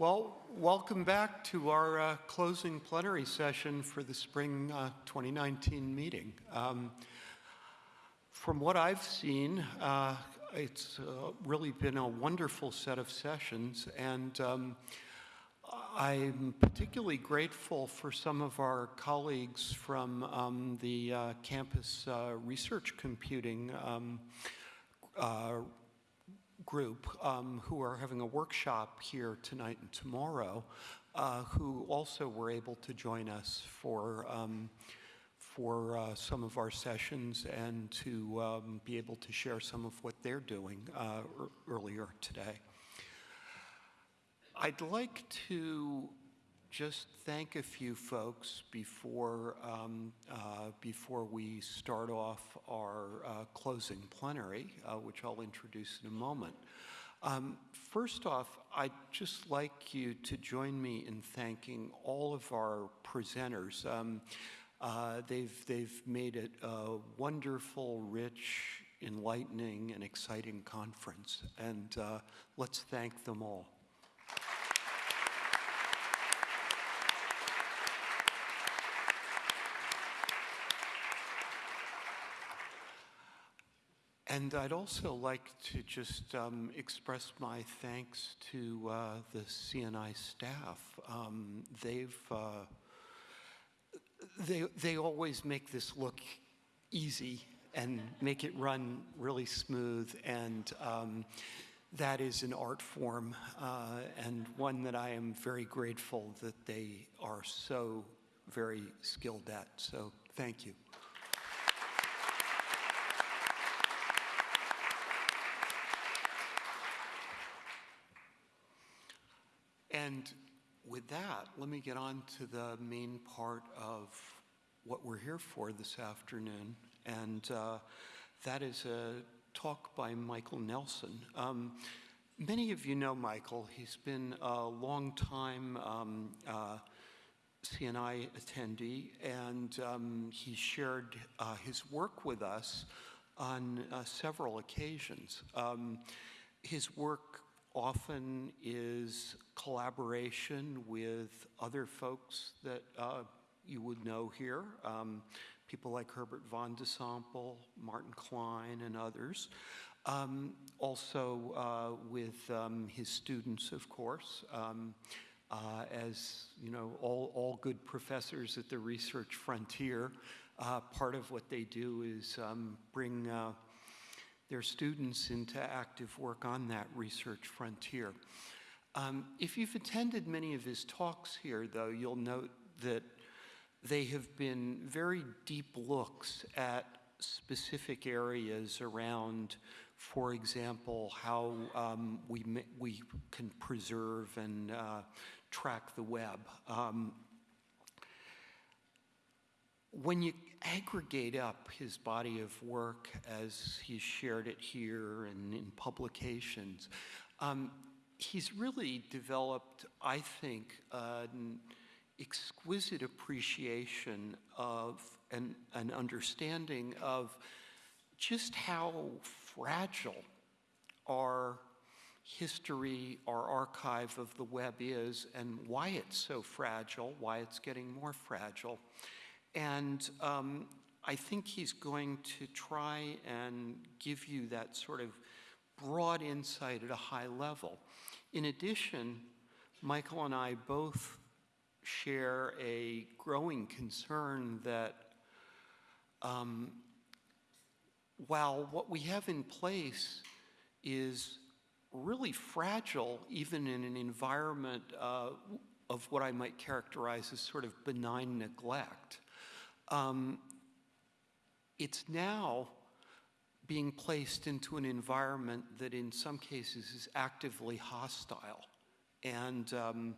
Well, welcome back to our uh, closing plenary session for the spring uh, 2019 meeting. Um, from what I've seen, uh, it's uh, really been a wonderful set of sessions, and um, I'm particularly grateful for some of our colleagues from um, the uh, campus uh, research computing um, group um, who are having a workshop here tonight and tomorrow, uh, who also were able to join us for, um, for uh, some of our sessions and to um, be able to share some of what they're doing uh, earlier today. I'd like to just thank a few folks before, um, uh, before we start off our uh, closing plenary, uh, which I'll introduce in a moment. Um, first off, I'd just like you to join me in thanking all of our presenters. Um, uh, they've, they've made it a wonderful, rich, enlightening, and exciting conference, and uh, let's thank them all. And I'd also like to just um, express my thanks to uh, the CNI staff. Um, they've, uh, they, they always make this look easy and make it run really smooth. And um, that is an art form uh, and one that I am very grateful that they are so very skilled at. So thank you. And with that, let me get on to the main part of what we're here for this afternoon, and uh, that is a talk by Michael Nelson. Um, many of you know Michael. He's been a long-time um, uh, CNI attendee, and um, he shared uh, his work with us on uh, several occasions. Um, his work often is collaboration with other folks that uh, you would know here, um, people like Herbert Van de Sompel, Martin Klein, and others. Um, also uh, with um, his students, of course. Um, uh, as you know, all, all good professors at the research frontier, uh, part of what they do is um, bring uh, their students into active work on that research frontier. Um, if you've attended many of his talks here, though, you'll note that they have been very deep looks at specific areas around, for example, how um, we, we can preserve and uh, track the web. Um, when you aggregate up his body of work as he's shared it here and in publications, um, he's really developed, I think, an exquisite appreciation of an, an understanding of just how fragile our history, our archive of the web is, and why it's so fragile, why it's getting more fragile. And um, I think he's going to try and give you that sort of broad insight at a high level. In addition, Michael and I both share a growing concern that um, while what we have in place is really fragile, even in an environment uh, of what I might characterize as sort of benign neglect, um, it's now being placed into an environment that in some cases is actively hostile. And um,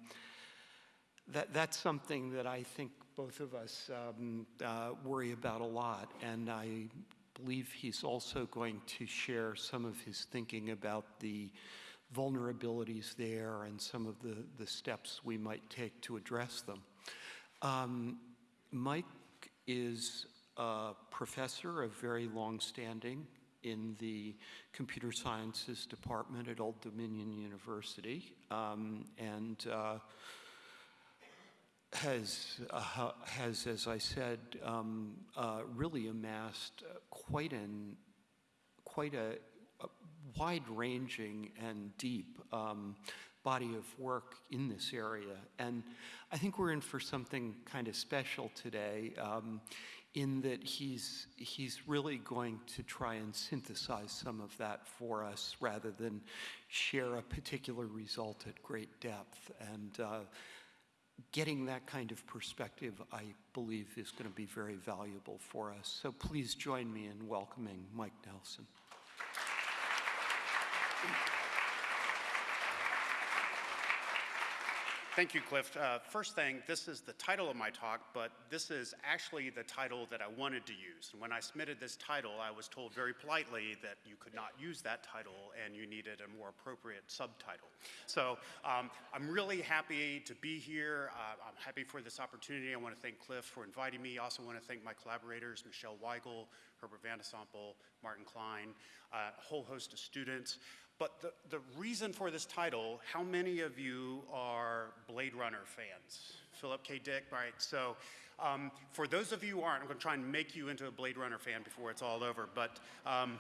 that, that's something that I think both of us um, uh, worry about a lot. And I believe he's also going to share some of his thinking about the vulnerabilities there and some of the, the steps we might take to address them. Um, Mike is a professor of very long-standing in the computer sciences department at Old Dominion University. Um, and uh, has, uh, has, as I said, um, uh, really amassed uh, quite an, quite a, a wide-ranging and deep um, body of work in this area. And I think we're in for something kind of special today um, in that he's, he's really going to try and synthesize some of that for us rather than share a particular result at great depth. And uh, getting that kind of perspective, I believe, is going to be very valuable for us. So please join me in welcoming Mike Nelson. Thank you, Cliff. Uh, first thing, this is the title of my talk, but this is actually the title that I wanted to use. And when I submitted this title, I was told very politely that you could not use that title and you needed a more appropriate subtitle. So um, I'm really happy to be here. Uh, I'm happy for this opportunity. I want to thank Cliff for inviting me. I also want to thank my collaborators, Michele Weigle, Herbert Van de Sompel, Martin Klein, uh, a whole host of students. But the, the reason for this title, how many of you are Blade Runner fans? Philip K. Dick, right? So um, for those of you who aren't, I'm going to try and make you into a Blade Runner fan before it's all over. But um,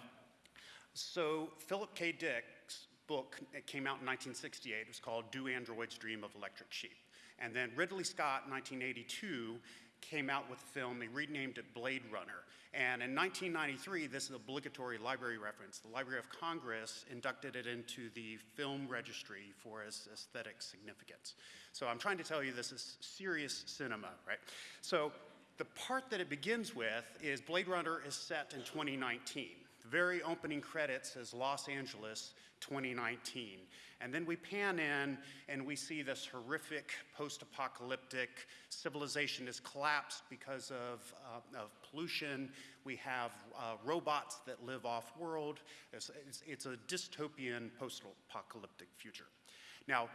so Philip K. Dick's book it came out in 1968. It was called Do Androids Dream of Electric Sheep? And then Ridley Scott, 1982, came out with the film, they renamed it Blade Runner. And in 1993, this is obligatory library reference. The Library of Congress inducted it into the film registry for its aesthetic significance. So I'm trying to tell you this is serious cinema, right? So the part that it begins with is Blade Runner is set in 2019. Very opening credits says Los Angeles 2019. And then we pan in and we see this horrific post-apocalyptic civilization has collapsed because of, uh, of pollution. We have uh, robots that live off-world. It's, it's, it's a dystopian post-apocalyptic future. Now,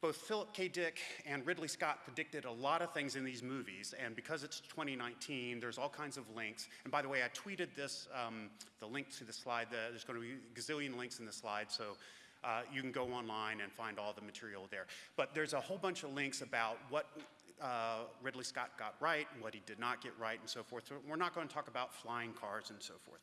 both Philip K. Dick and Ridley Scott predicted a lot of things in these movies, and because it's 2019, there's all kinds of links. And by the way, I tweeted this, um, the link to the slide. The, there's going to be a gazillion links in the slide, so uh, you can go online and find all the material there. But there's a whole bunch of links about what uh, Ridley Scott got right and what he did not get right and so forth. So we're not going to talk about flying cars and so forth.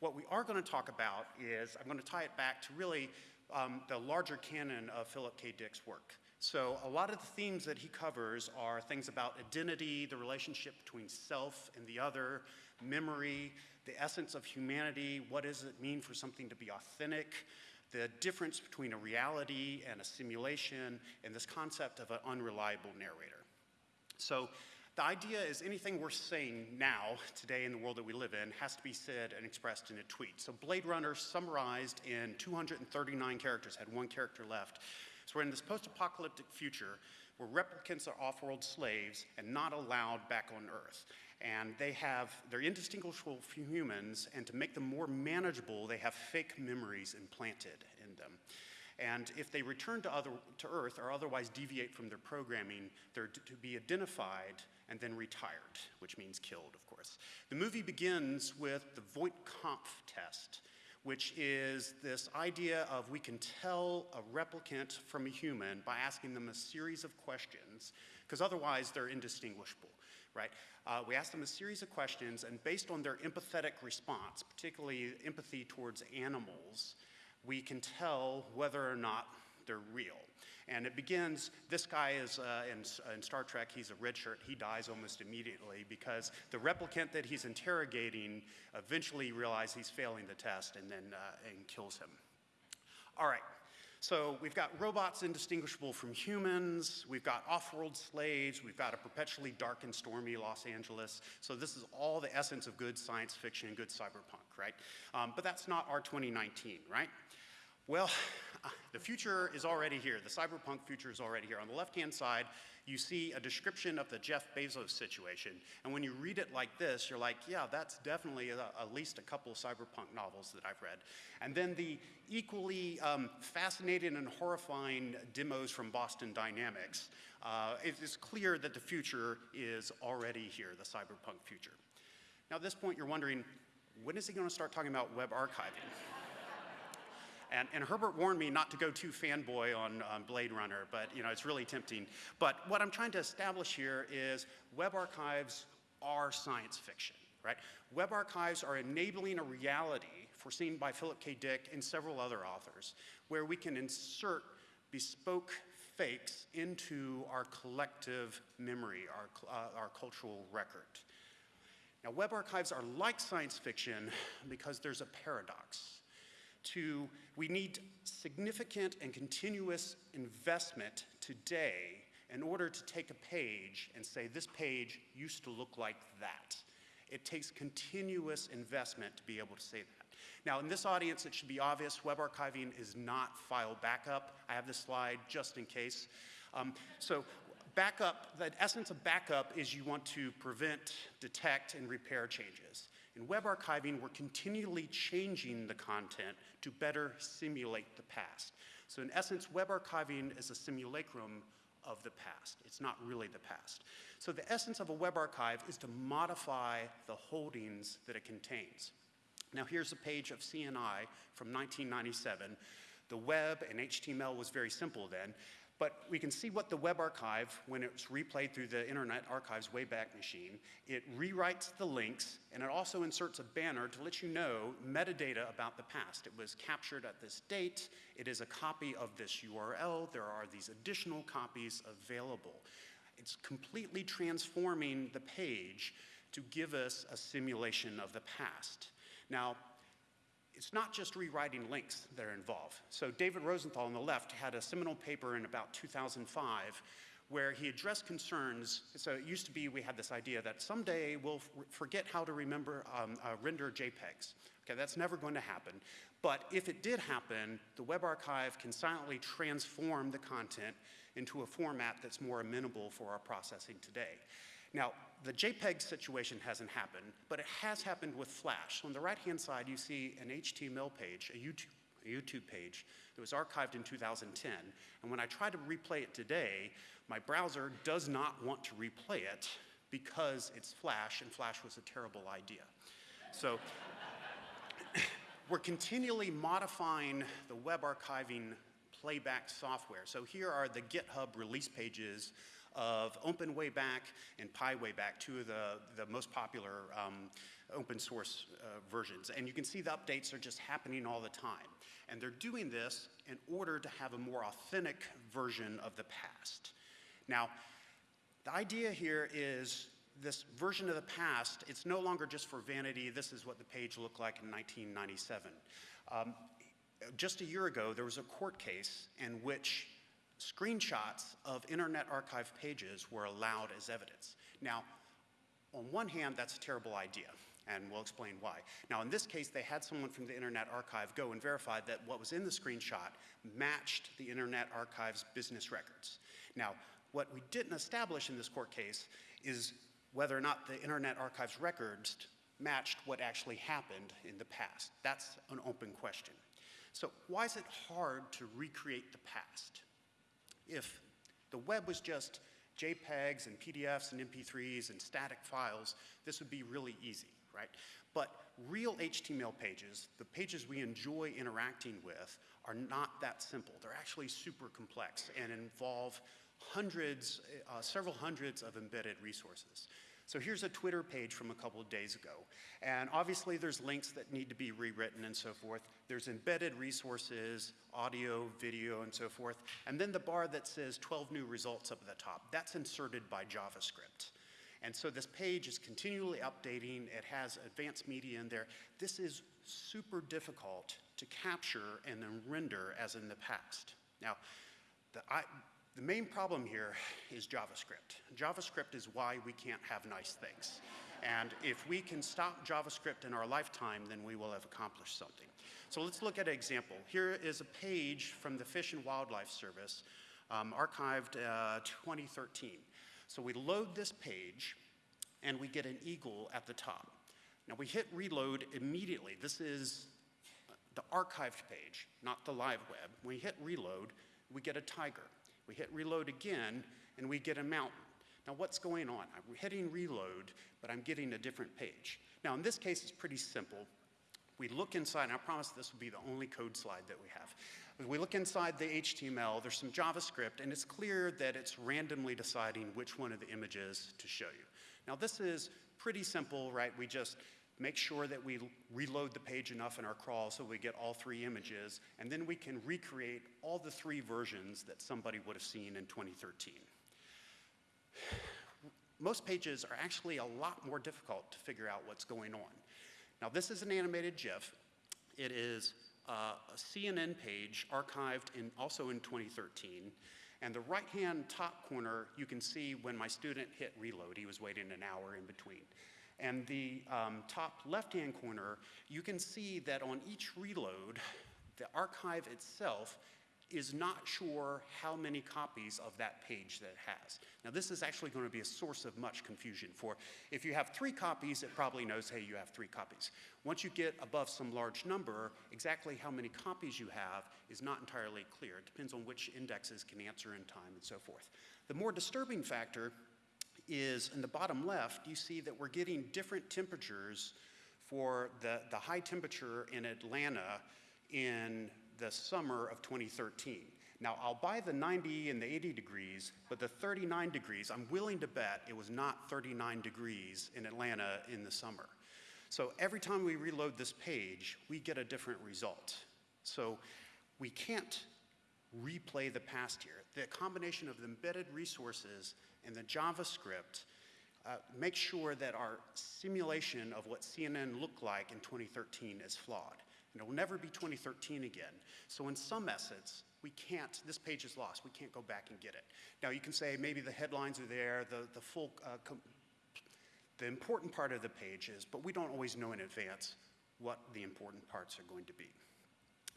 What we are going to talk about is, I'm going to tie it back to really um, the larger canon of Philip K. Dick's work. So a lot of the themes that he covers are things about identity, the relationship between self and the other, memory, the essence of humanity, what does it mean for something to be authentic, the difference between a reality and a simulation, and this concept of an unreliable narrator. So the idea is anything we're saying now, today in the world that we live in, has to be said and expressed in a tweet. So Blade Runner summarized in 239 characters, had one character left. So we're in this post-apocalyptic future where replicants are off-world slaves and not allowed back on Earth. And they have, they're indistinguishable from humans, and to make them more manageable, they have fake memories implanted in them. And if they return to, other, to Earth or otherwise deviate from their programming, they're to be identified and then retired, which means killed, of course. The movie begins with the Voight-Kampff test, which is this idea of we can tell a replicant from a human by asking them a series of questions, because otherwise they're indistinguishable, right? Uh, we ask them a series of questions, and based on their empathetic response, particularly empathy towards animals, we can tell whether or not they're real. And it begins, this guy is uh, in, in, Star Trek, he's a red shirt, he dies almost immediately because the replicant that he's interrogating eventually realizes he's failing the test and then uh, and kills him. All right, so we've got robots indistinguishable from humans, we've got off-world slaves, we've got a perpetually dark and stormy Los Angeles. So this is all the essence of good science fiction, and good cyberpunk, right? Um, but that's not our 2019, right? Well, the future is already here. The cyberpunk future is already here. On the left-hand side, you see a description of the Jeff Bezos situation. And when you read it like this, you're like, yeah, that's definitely a, at least a couple cyberpunk novels that I've read. And then the equally um, fascinating and horrifying demos from Boston Dynamics. Uh, it is clear that the future is already here, the cyberpunk future. Now at this point, you're wondering, when is he going to start talking about web archiving? And, and, Herbert warned me not to go too fanboy on, Blade Runner, but you know, it's really tempting. But what I'm trying to establish here is web archives are science fiction, right? Web archives are enabling a reality foreseen by Philip K. Dick and several other authors, where we can insert bespoke fakes into our collective memory, our, uh, our cultural record. Now, web archives are like science fiction because there's a paradox to we need significant and continuous investment today in order to take a page and say this page used to look like that. It takes continuous investment to be able to say that. Now, in this audience, it should be obvious web archiving is not file backup. I have this slide just in case. Um, so, backup, the essence of backup is you want to prevent, detect, and repair changes. In web archiving, we're continually changing the content to better simulate the past. So in essence, web archiving is a simulacrum of the past. It's not really the past. So the essence of a web archive is to modify the holdings that it contains. Now here's a page of CNI from 1997. The web and HTML was very simple then, but we can see what the web archive, when it's replayed through the Internet Archive's Wayback Machine, it rewrites the links and it also inserts a banner to let you know metadata about the past. It was captured at this date, it is a copy of this URL, there are these additional copies available. It's completely transforming the page to give us a simulation of the past. Now, it's not just rewriting links that are involved. So David Rosenthal on the left had a seminal paper in about 2005 where he addressed concerns. So it used to be we had this idea that someday we'll forget how to remember um, uh, render JPEGs. Okay, that's never going to happen. But if it did happen, the Web Archive can silently transform the content into a format that's more amenable for our processing today. Now, the JPEG situation hasn't happened, but it has happened with Flash. On the right-hand side, you see an HTML page, a YouTube, a YouTube page that was archived in 2010. And when I try to replay it today, my browser does not want to replay it because it's Flash, and Flash was a terrible idea. So we're continually modifying the web archiving playback software. So here are the GitHub release pages of Open Wayback and Pi Wayback, two of the, the most popular um, open source uh, versions. And you can see the updates are just happening all the time. And they're doing this in order to have a more authentic version of the past. Now, the idea here is this version of the past, it's no longer just for vanity. This is what the page looked like in 1997. Um, just a year ago, there was a court case in which screenshots of Internet Archive pages were allowed as evidence. Now, on one hand, that's a terrible idea, and we'll explain why. Now, in this case, they had someone from the Internet Archive go and verify that what was in the screenshot matched the Internet Archive's business records. Now, what we didn't establish in this court case is whether or not the Internet Archive's records matched what actually happened in the past. That's an open question. So why is it hard to recreate the past? If the web was just JPEGs and PDFs and MP3s and static files, this would be really easy, right? But real HTML pages, the pages we enjoy interacting with, are not that simple. They're actually super complex and involve hundreds, uh, several hundreds of embedded resources. So here's a Twitter page from a couple of days ago. And obviously there's links that need to be rewritten and so forth. There's embedded resources, audio, video, and so forth. And then the bar that says 12 new results up at the top, that's inserted by JavaScript. And so this page is continually updating. It has advanced media in there. This is super difficult to capture and then render as in the past. Now, the, I, the main problem here is JavaScript. JavaScript is why we can't have nice things. And if we can stop JavaScript in our lifetime, then we will have accomplished something. So let's look at an example. Here is a page from the Fish and Wildlife Service, um, archived uh, 2013. So we load this page, and we get an eagle at the top. Now we hit reload immediately. This is the archived page, not the live web. When we hit reload, we get a tiger. We hit reload again, and we get a mountain. Now, what's going on? I'm hitting reload, but I'm getting a different page. Now, in this case, it's pretty simple. We look inside, and I promise this will be the only code slide that we have. We look inside the HTML, there's some JavaScript, and it's clear that it's randomly deciding which one of the images to show you. Now, this is pretty simple, right? We just make sure that we reload the page enough in our crawl so we get all three images, and then we can recreate all the three versions that somebody would have seen in 2013. Most pages are actually a lot more difficult to figure out what's going on. Now, this is an animated GIF. It is uh, a CNN page archived in, also in 2013. And the right-hand top corner, you can see when my student hit reload, he was waiting an hour in between. And the um, top left-hand corner, you can see that on each reload, the archive itself is not sure how many copies of that page that it has. Now, this is actually going to be a source of much confusion for if you have three copies, it probably knows, hey, you have three copies. Once you get above some large number, exactly how many copies you have is not entirely clear. It depends on which indexes can answer in time and so forth. The more disturbing factor is in the bottom left, you see that we're getting different temperatures for the, the high temperature in Atlanta in the summer of 2013. Now, I'll buy the 90 and the 80 degrees, but the 39 degrees, I'm willing to bet it was not 39 degrees in Atlanta in the summer. So every time we reload this page, we get a different result. So we can't replay the past here. The combination of the embedded resources and the JavaScript uh, makes sure that our simulation of what CNN looked like in 2013 is flawed and it will never be 2013 again. So in some essence, we can't, this page is lost, we can't go back and get it. Now you can say maybe the headlines are there, the, the full, uh, the important part of the page is, but we don't always know in advance what the important parts are going to be.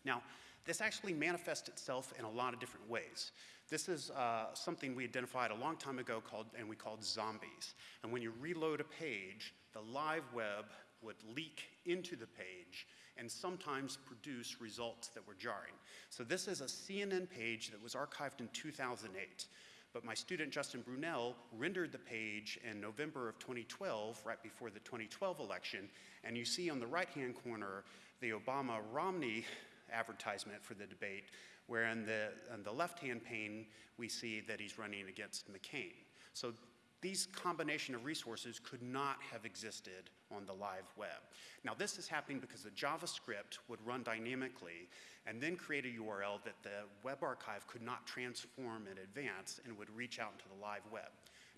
Now, this actually manifests itself in a lot of different ways. This is uh, something we identified a long time ago called, and we called zombies. And when you reload a page, the live web would leak into the page and sometimes produce results that were jarring. So this is a CNN page that was archived in 2008. But my student Justin Brunelle rendered the page in November of 2012, right before the 2012 election. And you see on the right-hand corner the Obama-Romney advertisement for the debate, where in the, the left-hand pane, we see that he's running against McCain. So these combination of resources could not have existed on the live web. Now this is happening because the JavaScript would run dynamically and then create a URL that the web archive could not transform in advance and would reach out into the live web.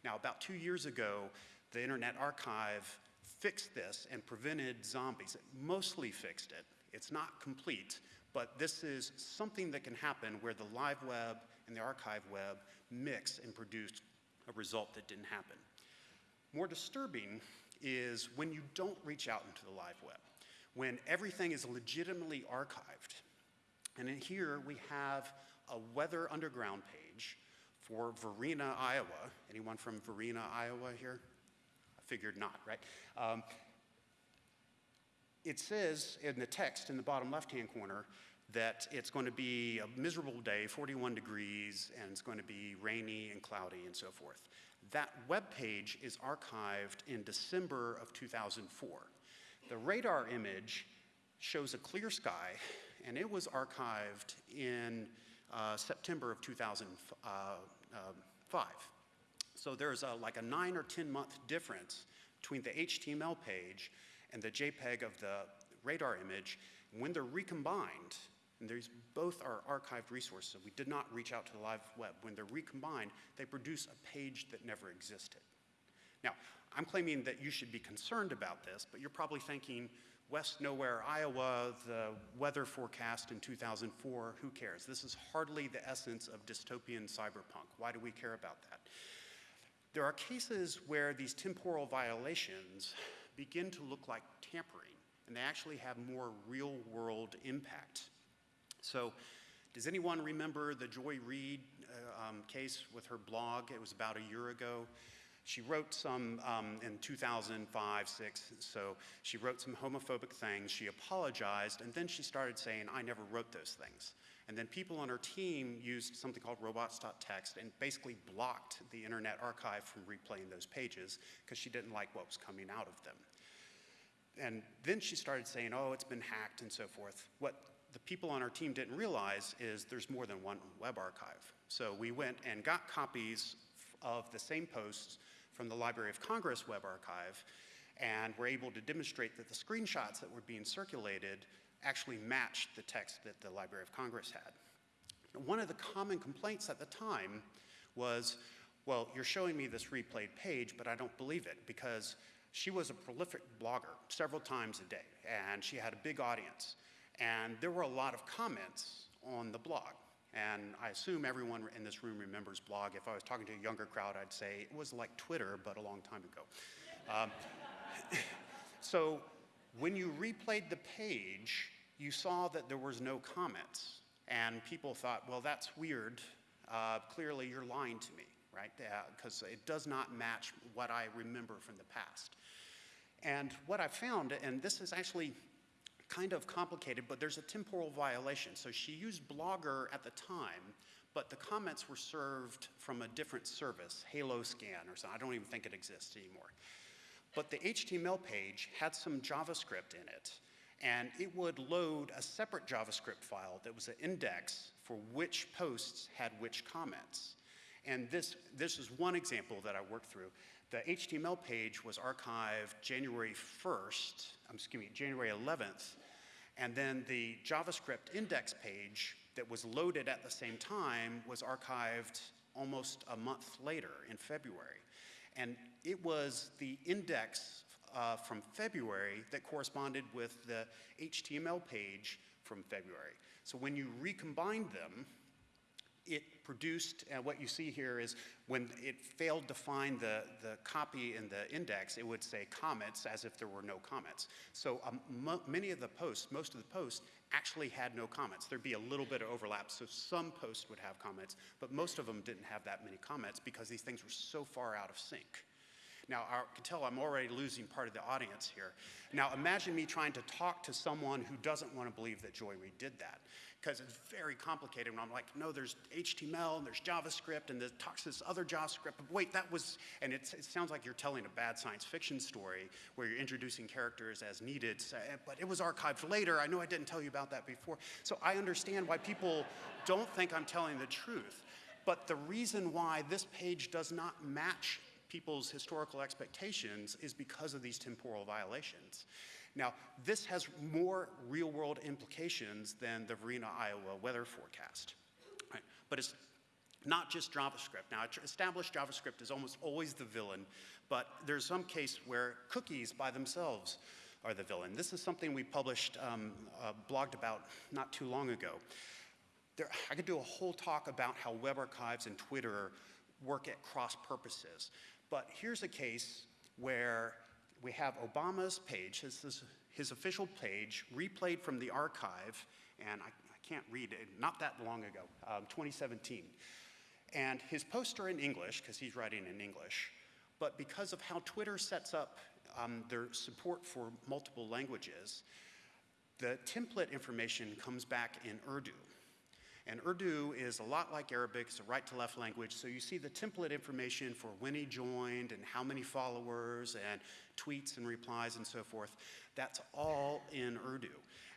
Now about two years ago, the Internet Archive fixed this and prevented zombies. It mostly fixed it. It's not complete, but this is something that can happen where the live web and the archive web mix and produce a result that didn't happen. More disturbing is when you don't reach out into the live web, when everything is legitimately archived. And in here we have a Weather Underground page for Varina, Iowa. Anyone from Varina, Iowa here? I figured not, right? Um, it says in the text in the bottom left-hand corner that it's going to be a miserable day, 41 degrees, and it's going to be rainy and cloudy and so forth. That web page is archived in December of 2004. The radar image shows a clear sky, and it was archived in uh, September of 2005. So there's a, like a nine or 10 month difference between the HTML page and the JPEG of the radar image. When they're recombined, and these both are archived resources. We did not reach out to the live web. When they're recombined, they produce a page that never existed. Now, I'm claiming that you should be concerned about this, but you're probably thinking, West Nowhere, Iowa, the weather forecast in 2004, who cares? This is hardly the essence of dystopian cyberpunk. Why do we care about that? There are cases where these temporal violations begin to look like tampering, and they actually have more real world impact. So does anyone remember the Joy Reid uh, um, case with her blog? It was about a year ago. She wrote some um, in 2005, 6, so she wrote some homophobic things. She apologized, and then she started saying, I never wrote those things. And then people on our team used something called robots.txt and basically blocked the Internet Archive from replaying those pages because she didn't like what was coming out of them. And then she started saying, oh, it's been hacked and so forth. What the people on our team didn't realize is there's more than one web archive. So we went and got copies of the same posts from the Library of Congress web archive and were able to demonstrate that the screenshots that were being circulated actually matched the text that the Library of Congress had. One of the common complaints at the time was, well, you're showing me this replayed page, but I don't believe it because she was a prolific blogger several times a day, and she had a big audience. And there were a lot of comments on the blog. And I assume everyone in this room remembers blog. If I was talking to a younger crowd, I'd say it was like Twitter, but a long time ago. Um, so when you replayed the page, you saw that there was no comments. And people thought, well, that's weird. Uh, clearly, you're lying to me, right? Because uh, it does not match what I remember from the past. And what I found, and this is actually kind of complicated, but there's a temporal violation. So she used Blogger at the time, but the comments were served from a different service, HaloScan or something. I don't even think it exists anymore. But the HTML page had some JavaScript in it, and it would load a separate JavaScript file that was an index for which posts had which comments. And this, this is one example that I worked through. The HTML page was archived January 1st, um, excuse me, January 11th, and then the JavaScript index page that was loaded at the same time was archived almost a month later in February. And it was the index uh, from February that corresponded with the HTML page from February. So when you recombined them, it produced, and what you see here is when it failed to find the, the copy in the index, it would say comments as if there were no comments. So um, many of the posts, most of the posts, actually had no comments. There'd be a little bit of overlap, so some posts would have comments, but most of them didn't have that many comments because these things were so far out of sync. Now, I can tell I'm already losing part of the audience here. Now, imagine me trying to talk to someone who doesn't want to believe that Joy Reid did that, because it's very complicated. And I'm like, no, there's HTML, and there's JavaScript, and it talks to this other JavaScript. But wait, that was, and it sounds like you're telling a bad science fiction story where you're introducing characters as needed, eh, but it was archived later. I know I didn't tell you about that before. So I understand why people don't think I'm telling the truth. But the reason why this page does not match people's historical expectations is because of these temporal violations. Now, this has more real world implications than the Varina, Iowa weather forecast. Right? But it's not just JavaScript. Now, established JavaScript is almost always the villain, but there's some case where cookies by themselves are the villain. This is something we published, um, uh, blogged about not too long ago. There, I could do a whole talk about how web archives and Twitter work at cross purposes. But here's a case where we have Obama's page, his, his official page, replayed from the archive, and I, I can't read it, not that long ago, um, 2017. And his posts are in English, because he's writing in English, but because of how Twitter sets up um, their support for multiple languages, the template information comes back in Urdu. And Urdu is a lot like Arabic, it's a right to left language. So you see the template information for when he joined and how many followers and tweets and replies and so forth. That's all in Urdu.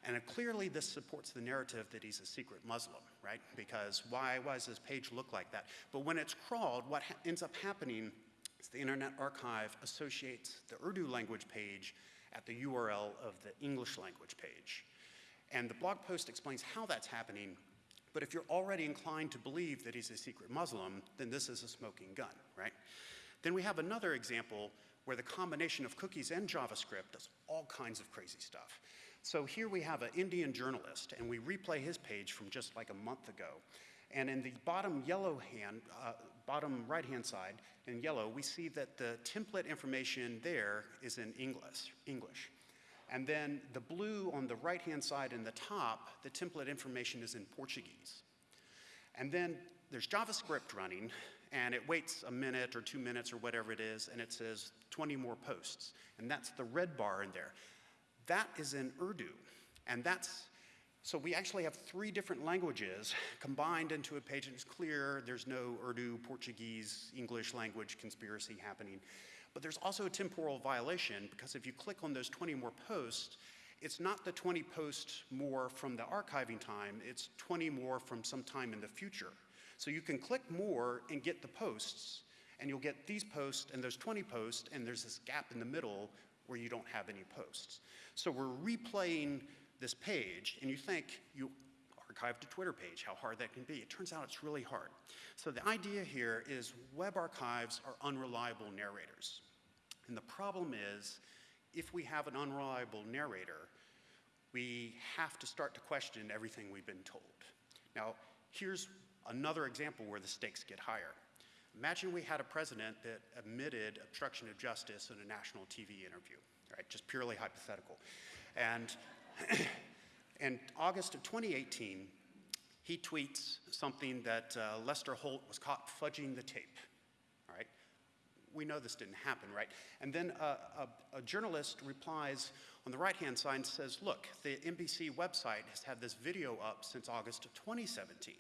And clearly this supports the narrative that he's a secret Muslim, right? Because why, why does this page look like that? But when it's crawled, what ends up happening is the Internet Archive associates the Urdu language page at the URL of the English language page. And the blog post explains how that's happening but if you're already inclined to believe that he's a secret Muslim, then this is a smoking gun, right? Then we have another example where the combination of cookies and JavaScript does all kinds of crazy stuff. So here we have an Indian journalist, and we replay his page from just like a month ago. And in the bottom yellow hand, uh, bottom right-hand side, in yellow, we see that the template information there is in English. English. And then the blue on the right-hand side in the top, the template information is in Portuguese. And then there's JavaScript running, and it waits a minute or two minutes or whatever it is, and it says 20 more posts. And that's the red bar in there. That is in Urdu, and that's So we actually have three different languages combined into a page, and it's clear there's no Urdu, Portuguese, English language conspiracy happening. But there's also a temporal violation because if you click on those 20 more posts, it's not the 20 posts more from the archiving time, it's 20 more from some time in the future. So you can click more and get the posts, and you'll get these posts and those 20 posts, and there's this gap in the middle where you don't have any posts. So we're replaying this page, and you think you archived a Twitter page, how hard that can be. It turns out it's really hard. So the idea here is web archives are unreliable narrators. And the problem is, if we have an unreliable narrator, we have to start to question everything we've been told. Now, here's another example where the stakes get higher. Imagine we had a president that admitted obstruction of justice in a national TV interview, right? Just purely hypothetical. And in August of 2018, he tweets something that uh, Lester Holt was caught fudging the tape. All right? We know this didn't happen, right? And then uh, a, a, journalist replies on the right hand side and says, Look, the NBC website has had this video up since August of 2017.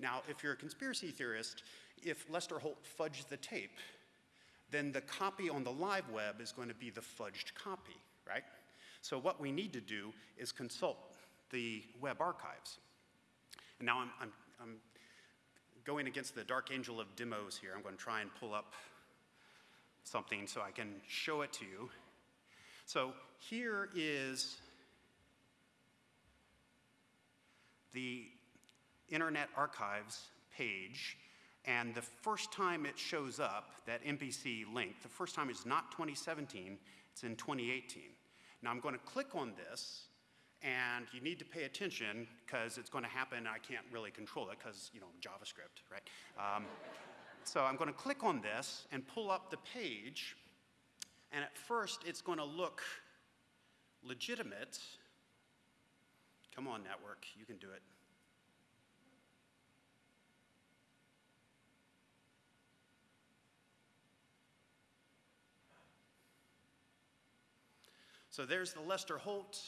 Now, if you're a conspiracy theorist, if Lester Holt fudged the tape, then the copy on the live web is going to be the fudged copy, right? So what we need to do is consult the web archives. And now I'm, I'm, I'm going against the dark angel of demos here. I'm going to try and pull up something so I can show it to you. So here is the Internet Archives page. And the first time it shows up, that NBC link, the first time is not 2017, it's in 2018. Now I'm going to click on this, and you need to pay attention because it's going to happen. I can't really control it because, you know, JavaScript, right? Um, so I'm going to click on this and pull up the page, and at first it's going to look legitimate. Come on, network, you can do it. So there's the Lester Holt.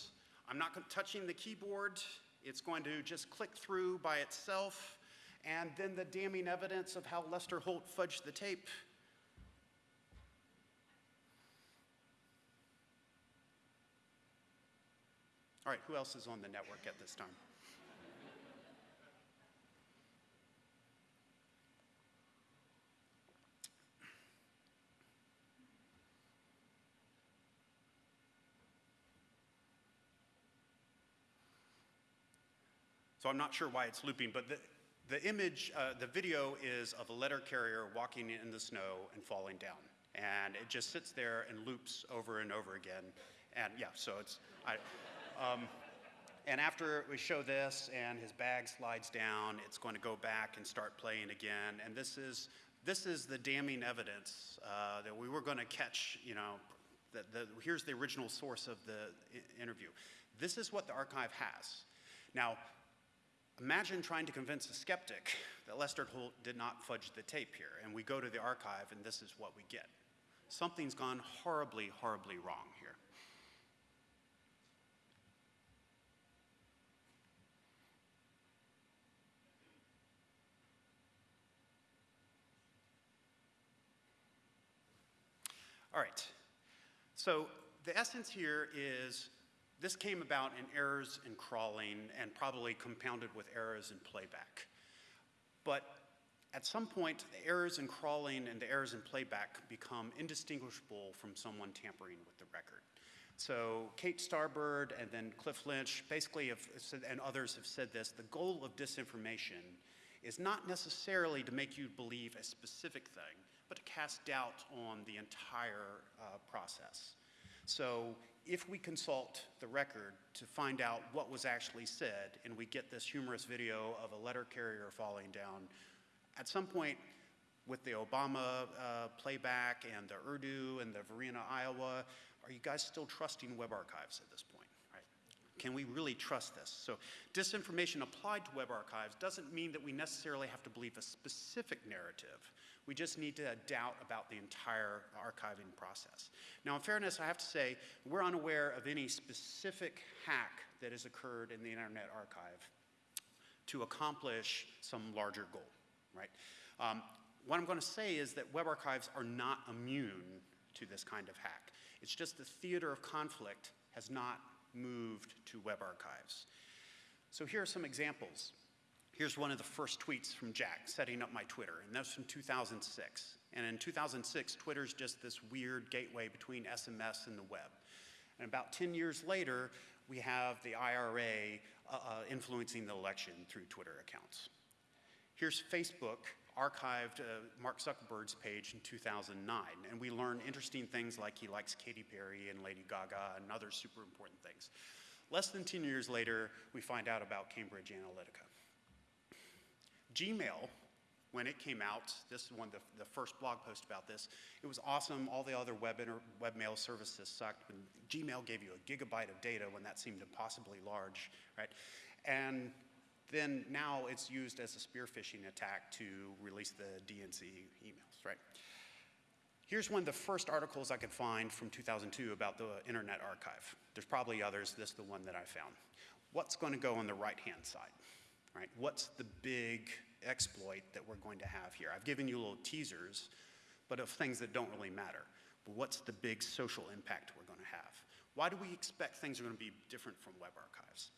I'm not touching the keyboard. It's going to just click through by itself. And then the damning evidence of how Lester Holt fudged the tape. All right, who else is on the network at this time? So I'm not sure why it's looping, but the, the image, uh, the video is of a letter carrier walking in the snow and falling down. And it just sits there and loops over and over again. And yeah, so it's, I, um, and after we show this and his bag slides down, it's going to go back and start playing again. And this is, this is the damning evidence uh, that we were going to catch, you know, the, the, here's the original source of the interview. This is what the archive has. Now, Imagine trying to convince a skeptic that Lester Holt did not fudge the tape here, and we go to the archive and this is what we get. Something's gone horribly, horribly wrong here. All right, so the essence here is this came about in errors in crawling and probably compounded with errors in playback. But at some point, the errors in crawling and the errors in playback become indistinguishable from someone tampering with the record. So Kate Starbird and then Cliff Lynch basically have said, and others have said this, the goal of disinformation is not necessarily to make you believe a specific thing, but to cast doubt on the entire uh, process. So if we consult the record to find out what was actually said, and we get this humorous video of a letter carrier falling down, at some point with the Obama uh, playback and the Urdu and the Varina, Iowa, are you guys still trusting web archives at this point? Right. Can we really trust this? So disinformation applied to web archives doesn't mean that we necessarily have to believe a specific narrative. We just need to doubt about the entire archiving process. Now, in fairness, I have to say, we're unaware of any specific hack that has occurred in the Internet Archive to accomplish some larger goal, right? Um, what I'm going to say is that web archives are not immune to this kind of hack. It's just the theater of conflict has not moved to web archives. So here are some examples. Here's one of the first tweets from Jack setting up my Twitter, and that's from 2006. And in 2006, Twitter's just this weird gateway between SMS and the web. And about 10 years later, we have the IRA uh, uh, influencing the election through Twitter accounts. Here's Facebook archived uh, Mark Zuckerberg's page in 2009, and we learn interesting things like he likes Katy Perry and Lady Gaga and other super important things. Less than 10 years later, we find out about Cambridge Analytica. Gmail, when it came out, this is one of the, the first blog post about this, it was awesome. All the other web, inter, webmail services sucked. And Gmail gave you a gigabyte of data when that seemed impossibly large, right? And then now it's used as a spear phishing attack to release the DNC emails, right? Here's one of the first articles I could find from 2002 about the Internet Archive. There's probably others, this is the one that I found. What's going to go on the right-hand side, right? What's the big exploit that we're going to have here? I've given you little teasers, but of things that don't really matter. But what's the big social impact we're going to have? Why do we expect things are going to be different from web archives?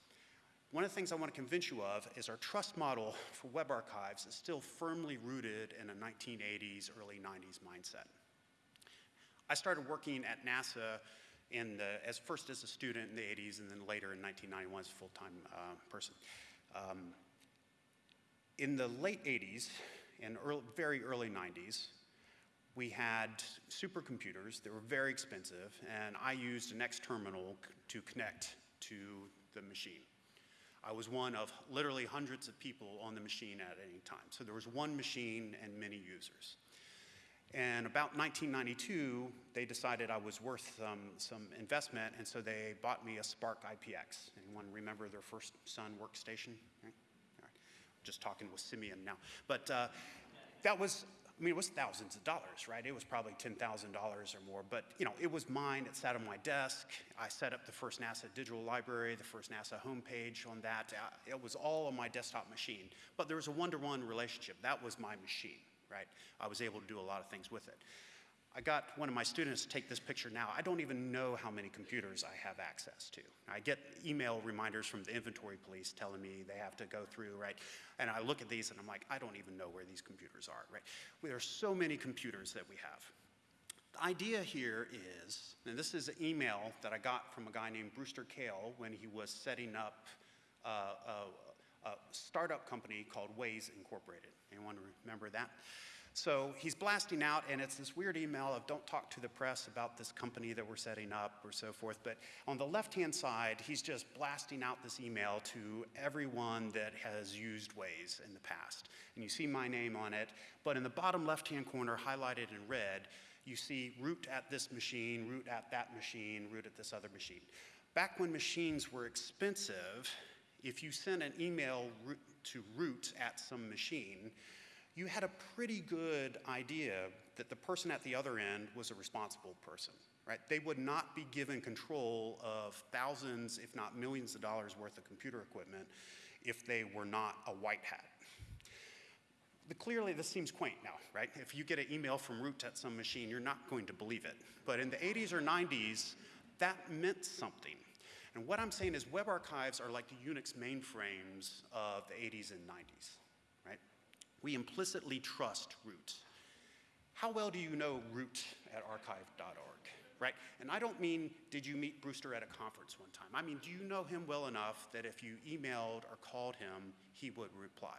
One of the things I want to convince you of is our trust model for web archives is still firmly rooted in a 1980s, early 90s mindset. I started working at NASA in the, as first as a student in the 80s and then later in 1991 as a full-time uh, person. Um, in the late 80s and early, very early 90s, we had supercomputers that were very expensive, and I used an X terminal to connect to the machine. I was one of literally hundreds of people on the machine at any time. So there was one machine and many users. And about 1992, they decided I was worth um, some investment, and so they bought me a SPARC IPX. Anyone remember their first Sun workstation? Right? Just talking with Simeon now. But uh, that was I mean, it was thousands of dollars, right? It was probably $10,000 or more, but you know, it was mine. It sat on my desk. I set up the first NASA digital library, the first NASA homepage on that. Uh, it was all on my desktop machine, but there was a one-to-one -one relationship. That was my machine, right? I was able to do a lot of things with it. I got one of my students to take this picture now. I don't even know how many computers I have access to. I get email reminders from the inventory police telling me they have to go through, right? And I look at these and I'm like, I don't even know where these computers are, right? There are so many computers that we have. The idea here is, and this is an email that I got from a guy named Brewster Kahle when he was setting up a, a, a startup company called WAIS Incorporated. Anyone remember that? So he's blasting out, and it's this weird email of don't talk to the press about this company that we're setting up or so forth. But on the left hand side, he's just blasting out this email to everyone that has used WAIS in the past. And you see my name on it, but in the bottom left hand corner, highlighted in red, you see root at this machine, root at that machine, root at this other machine. Back when machines were expensive, if you sent an email to root at some machine, you had a pretty good idea that the person at the other end was a responsible person, right? They would not be given control of thousands, if not millions of dollars worth of computer equipment if they were not a white hat. But clearly, this seems quaint now, right? If you get an email from root at some machine, you're not going to believe it. But in the 80s or 90s, that meant something. And what I'm saying is web archives are like the Unix mainframes of the 80s and 90s we implicitly trust root. How well do you know root at archive.org, right? And I don't mean, did you meet Brewster at a conference one time? I mean, do you know him well enough that if you emailed or called him, he would reply?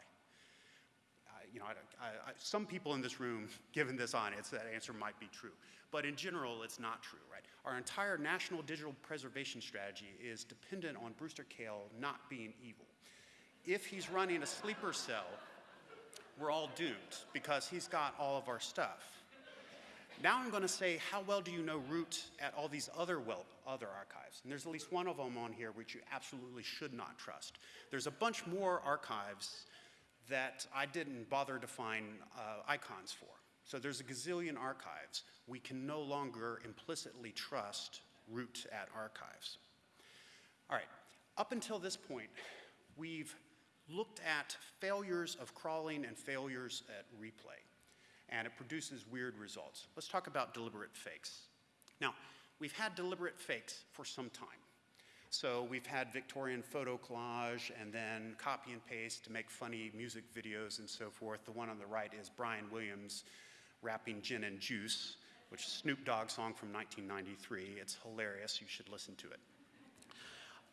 Uh, you know, I, I, I, some people in this room, given this audience, that answer might be true. But in general, it's not true, right? Our entire national digital preservation strategy is dependent on Brewster Kahle not being evil. If he's running a sleeper cell we're all doomed because he's got all of our stuff. Now I'm going to say, how well do you know root at all these other well, other archives? And there's at least one of them on here which you absolutely should not trust. There's a bunch more archives that I didn't bother to find uh, icons for. So there's a gazillion archives. We can no longer implicitly trust root at archives. All right, up until this point, we've looked at failures of crawling and failures at replay, and it produces weird results. Let's talk about deliberate fakes. Now, we've had deliberate fakes for some time. So we've had Victorian photo collage and then copy and paste to make funny music videos and so forth. The one on the right is Brian Williams rapping Gin and Juice, which is Snoop Dogg song from 1993. It's hilarious. You should listen to it.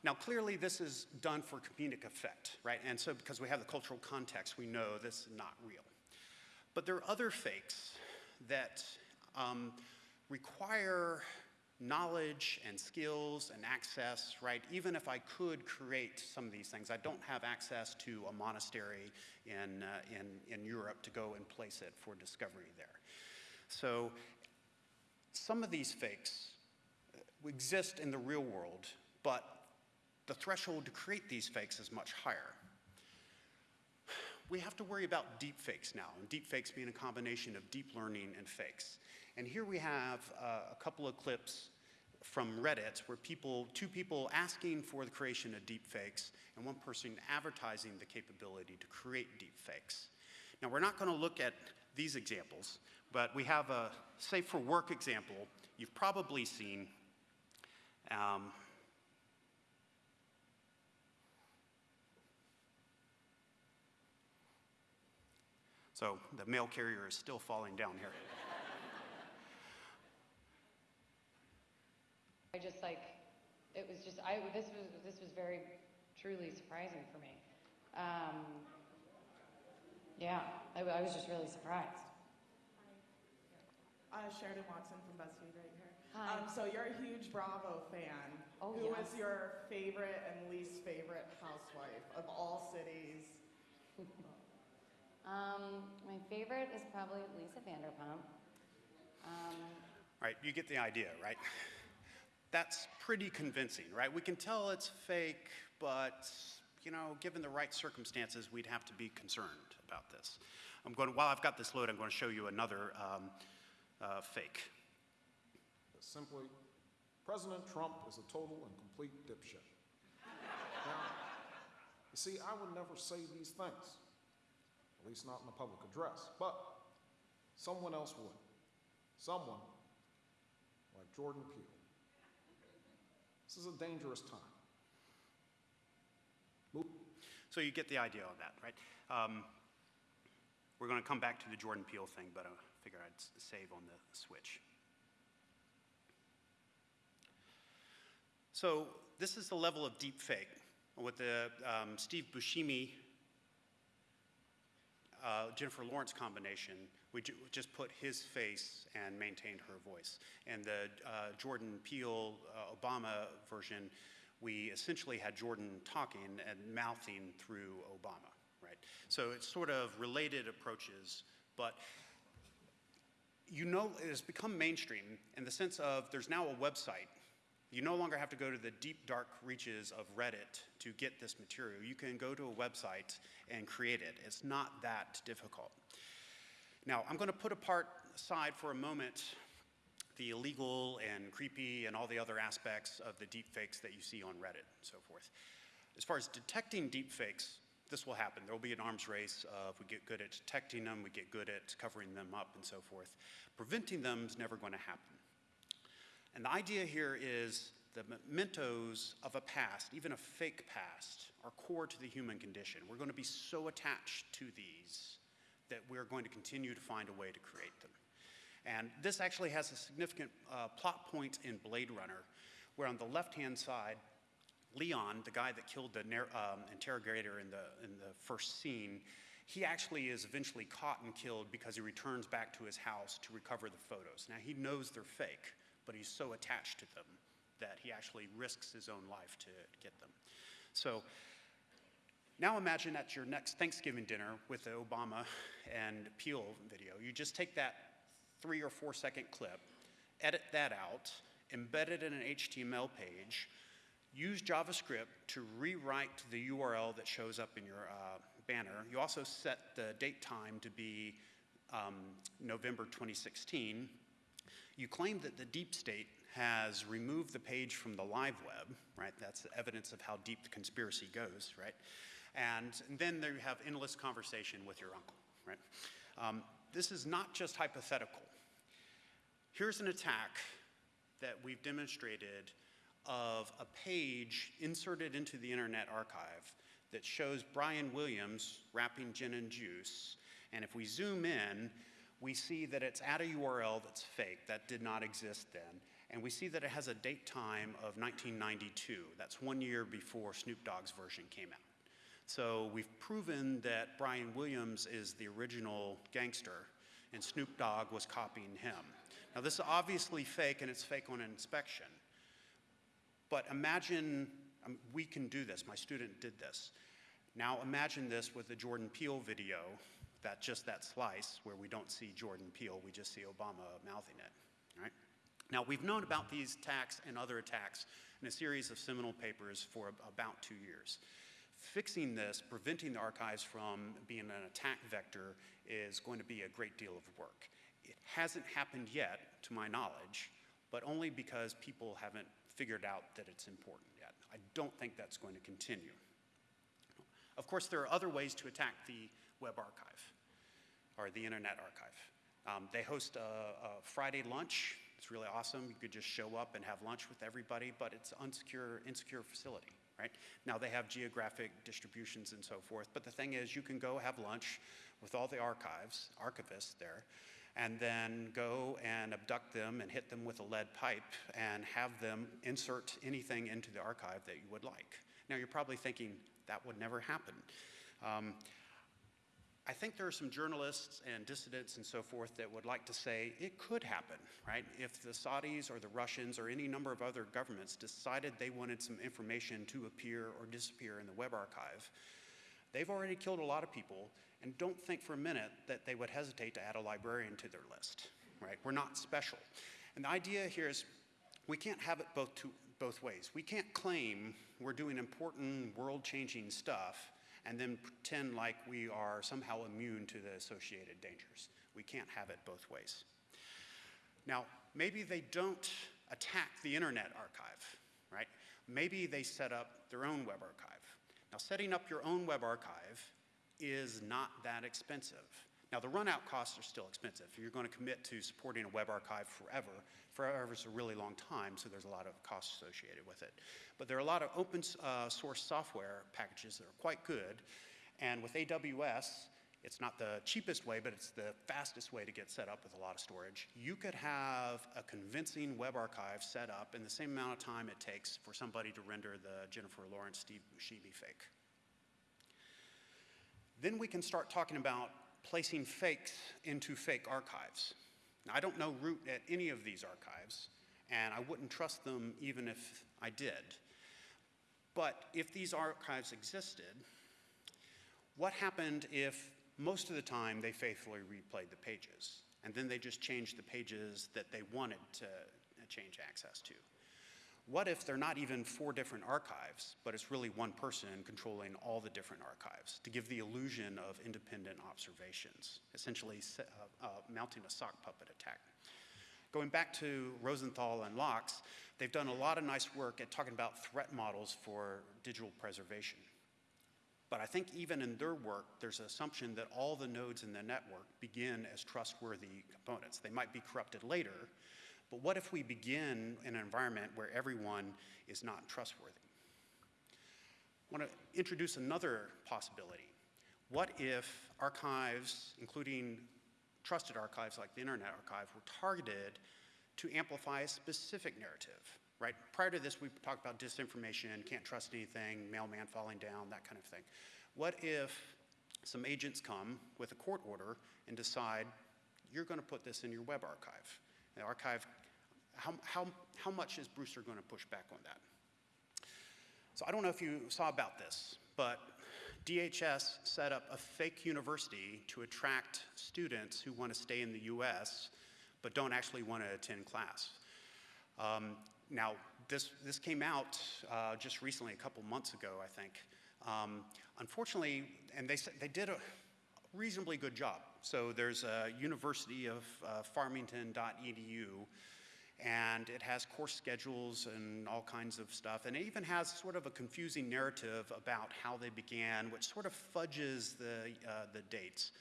Now, clearly, this is done for comedic effect, right? And so, because we have the cultural context, we know this is not real. But there are other fakes that um, require knowledge and skills and access, right? Even if I could create some of these things, I don't have access to a monastery in, uh, in, in Europe to go and place it for discovery there. So some of these fakes uh, exist in the real world, but the threshold to create these fakes is much higher. We have to worry about deep fakes now, and deep fakes being a combination of deep learning and fakes. And here we have uh, a couple of clips from Reddit where people, two people asking for the creation of deep fakes and one person advertising the capability to create deep fakes. Now, we're not going to look at these examples, but we have a safe for work example you've probably seen. Um, So the mail carrier is still falling down here. I just like, it was just, I, this was, this was very truly surprising for me. Um, yeah, I, I was just really surprised. Uh, Sheridan Watson from BuzzFeed right here. Hi. Um, so you're a huge Bravo fan. Oh, Who yes. is your favorite and least favorite housewife of all cities? Um, my favorite is probably Lisa Vanderpump. Um, Right, you get the idea, right? That's pretty convincing, right? We can tell it's fake, but you know, given the right circumstances, we'd have to be concerned about this. I'm going. To, while I've got this load, I'm going to show you another um, uh, fake. Simply, President Trump is a total and complete dipshit. Now, you see, I would never say these things, at least not in a public address, but someone else would. Someone like Jordan Peele. This is a dangerous time. So you get the idea of that, right? Um, we're going to come back to the Jordan Peele thing, but I figure I'd save on the switch. So this is the level of deep fake with the um, Steve Buscemi uh, Jennifer Lawrence combination. We ju- just put his face and maintained her voice. And the uh, Jordan Peele uh, Obama version, we essentially had Jordan talking and mouthing through Obama, right? So it's sort of related approaches, but you know, it has become mainstream in the sense of there's now a website. You no longer have to go to the deep, dark reaches of Reddit to get this material. You can go to a website and create it. It's not that difficult. Now, I'm going to put apart aside for a moment the illegal and creepy and all the other aspects of the deep fakes that you see on Reddit and so forth. As far as detecting deep fakes, this will happen. There will be an arms race. If we get good at detecting them, we get good at covering them up and so forth. Preventing them is never going to happen. And the idea here is the mementos of a past, even a fake past, are core to the human condition. We're going to be so attached to these that we're going to continue to find a way to create them. And this actually has a significant uh, plot point in Blade Runner, where on the left hand side, Leon, the guy that killed the um, interrogator in the, in the first scene, he actually is eventually caught and killed because he returns back to his house to recover the photos. Now, he knows they're fake, but he's so attached to them that he actually risks his own life to get them. So now imagine at your next Thanksgiving dinner with the Obama and Peele video. You just take that three or four second clip, edit that out, embed it in an HTML page, use JavaScript to rewrite the URL that shows up in your uh, banner. You also set the date time to be um, November 2016. You claim that the deep state has removed the page from the live web, right? That's evidence of how deep the conspiracy goes, right? And then there you have endless conversation with your uncle, right? Um, this is not just hypothetical. Here's an attack that we've demonstrated of a page inserted into the Internet Archive that shows Brian Williams rapping gin and juice. And if we zoom in, we see that it's at a URL that's fake, that did not exist then. And we see that it has a date time of 1992. That's one year before Snoop Dogg's version came out. So we've proven that Brian Williams is the original gangster, and Snoop Dogg was copying him. Now, this is obviously fake, and it's fake on inspection. But imagine um, we can do this. My student did this. Now imagine this with the Jordan Peele video, that just that slice where we don't see Jordan Peele, we just see Obama mouthing it. Right? Now we've known about these attacks and other attacks in a series of seminal papers for about two years. Fixing this, preventing the archives from being an attack vector, is going to be a great deal of work. It hasn't happened yet, to my knowledge, but only because people haven't figured out that it's important yet. I don't think that's going to continue. Of course, there are other ways to attack the web archive or the Internet Archive. Um, they host a, a Friday lunch. It's really awesome. You could just show up and have lunch with everybody, but it's an unsecure, insecure facility, right? Now they have geographic distributions and so forth, but the thing is you can go have lunch with all the archives, archivists there, and then go and abduct them and hit them with a lead pipe and have them insert anything into the archive that you would like. Now you're probably thinking that would never happen. Um, I think there are some journalists and dissidents and so forth that would like to say it could happen, right? If the Saudis or the Russians or any number of other governments decided they wanted some information to appear or disappear in the web archive, they've already killed a lot of people and don't think for a minute that they would hesitate to add a librarian to their list, right? We're not special. And the idea here is we can't have it both, to, both ways. We can't claim we're doing important world-changing stuff and then pretend like we are somehow immune to the associated dangers. We can't have it both ways. Now, maybe they don't attack the Internet Archive, right? Maybe they set up their own web archive. Now, setting up your own web archive is not that expensive. Now, the run-out costs are still expensive. You're going to commit to supporting a web archive forever. Forever is a really long time, so there's a lot of costs associated with it. But there are a lot of open uh, source software packages that are quite good. And with AWS, it's not the cheapest way, but it's the fastest way to get set up with a lot of storage. You could have a convincing web archive set up in the same amount of time it takes for somebody to render the Jennifer Lawrence Steve Buscemi fake. Then we can start talking about placing fakes into fake archives. Now, I don't know root at any of these archives, and I wouldn't trust them even if I did. But if these archives existed, what happened if most of the time they faithfully replayed the pages, and then they just changed the pages that they wanted to uh, change access to? What if they're not even four different archives, but it's really one person controlling all the different archives to give the illusion of independent observations, essentially uh, uh, mounting a sock puppet attack? Going back to Rosenthal and LOCKSS, they've done a lot of nice work at talking about threat models for digital preservation. But I think even in their work, there's an assumption that all the nodes in the network begin as trustworthy components. They might be corrupted later, but what if we begin in an environment where everyone is not trustworthy? I want to introduce another possibility. What if archives, including trusted archives like the Internet Archive, were targeted to amplify a specific narrative? Right? Prior to this, we talked about disinformation, can't trust anything, mailman falling down, that kind of thing. What if some agents come with a court order and decide you're going to put this in your web archive? The archive, how, how, how much is Brewster going to push back on that? So I don't know if you saw about this, but DHS set up a fake university to attract students who want to stay in the US, but don't actually want to attend class. Um, now, this, this came out uh, just recently, a couple months ago, I think. Um, unfortunately, and they, they did a reasonably good job. So there's a University of uh, Farmington.edu, and it has course schedules and all kinds of stuff. And it even has sort of a confusing narrative about how they began, which sort of fudges the, uh, the dates.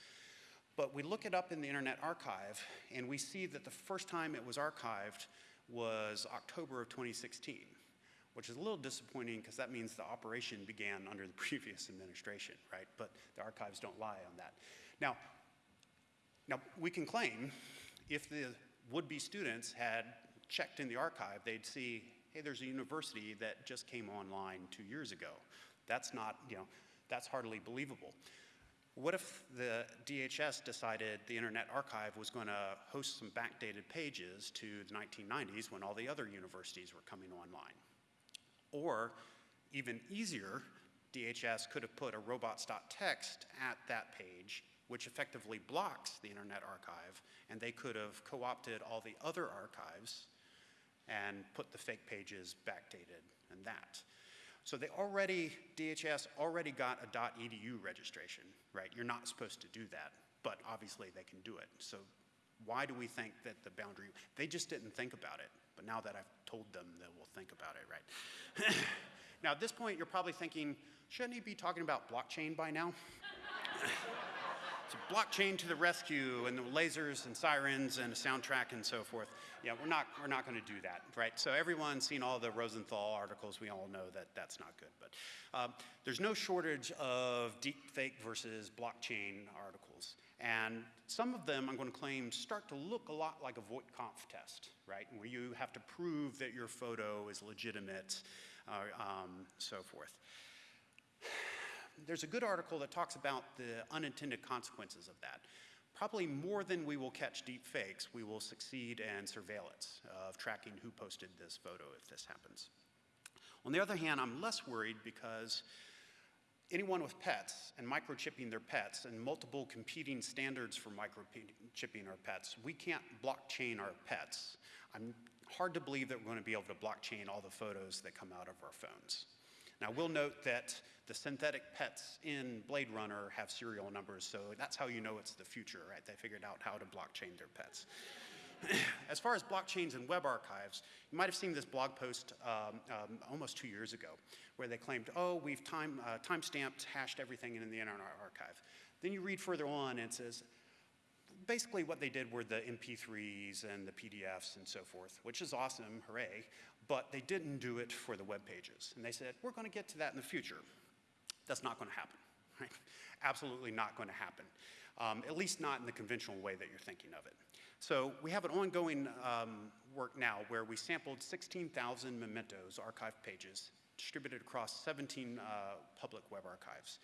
But we look it up in the Internet Archive, and we see that the first time it was archived was October of 2016, which is a little disappointing because that means the operation began under the previous administration, right? But the archives don't lie on that. Now, now we can claim if the would-be students had checked in the archive, they'd see, hey, there's a university that just came online two years ago. That's not, you know, that's hardly believable. What if the DHS decided the Internet Archive was going to host some backdated pages to the 1990s when all the other universities were coming online? Or, even easier, DHS could have put a robots.txt at that page, which effectively blocks the Internet Archive, and they could have co-opted all the other archives and put the fake pages backdated and that. So they already, DHS already got a .edu registration, right? You're not supposed to do that, but obviously they can do it. So why do we think that the boundary, they just didn't think about it, but now that I've told them, they will think about it, right? now at this point, you're probably thinking, shouldn't he be talking about blockchain by now? So blockchain to the rescue and the lasers and sirens and a soundtrack and so forth. Yeah, we're not, we're not going to do that, right? So everyone's seen all the Rosenthal articles. We all know that that's not good. But um, there's no shortage of deep fake versus blockchain articles. And some of them, I'm going to claim, start to look a lot like a Voight-Kampff test, right? Where you have to prove that your photo is legitimate, uh, um, so forth there's a good article that talks about the unintended consequences of that. Probably more than we will catch deep fakes, we will succeed in surveillance of tracking who posted this photo if this happens. On the other hand, I'm less worried because anyone with pets and microchipping their pets and multiple competing standards for microchipping our pets, we can't blockchain our pets. I'm hard to believe that we're going to be able to blockchain all the photos that come out of our phones. Now, we'll note that the synthetic pets in Blade Runner have serial numbers, so that's how you know it's the future, right? They figured out how to blockchain their pets. as far as blockchains and web archives, you might have seen this blog post um, um, almost two years ago where they claimed, oh, we've time, uh, time-stamped, hashed everything in the Internet Archive. Then you read further on and it says, basically what they did were the MP3s and the PDFs and so forth, which is awesome, hooray, but they didn't do it for the web pages. And they said, we're going to get to that in the future. That's not going to happen, right? Absolutely not going to happen, um, at least not in the conventional way that you're thinking of it. So we have an ongoing um, work now where we sampled 16,000 mementos, archived pages, distributed across 17 uh, public web archives.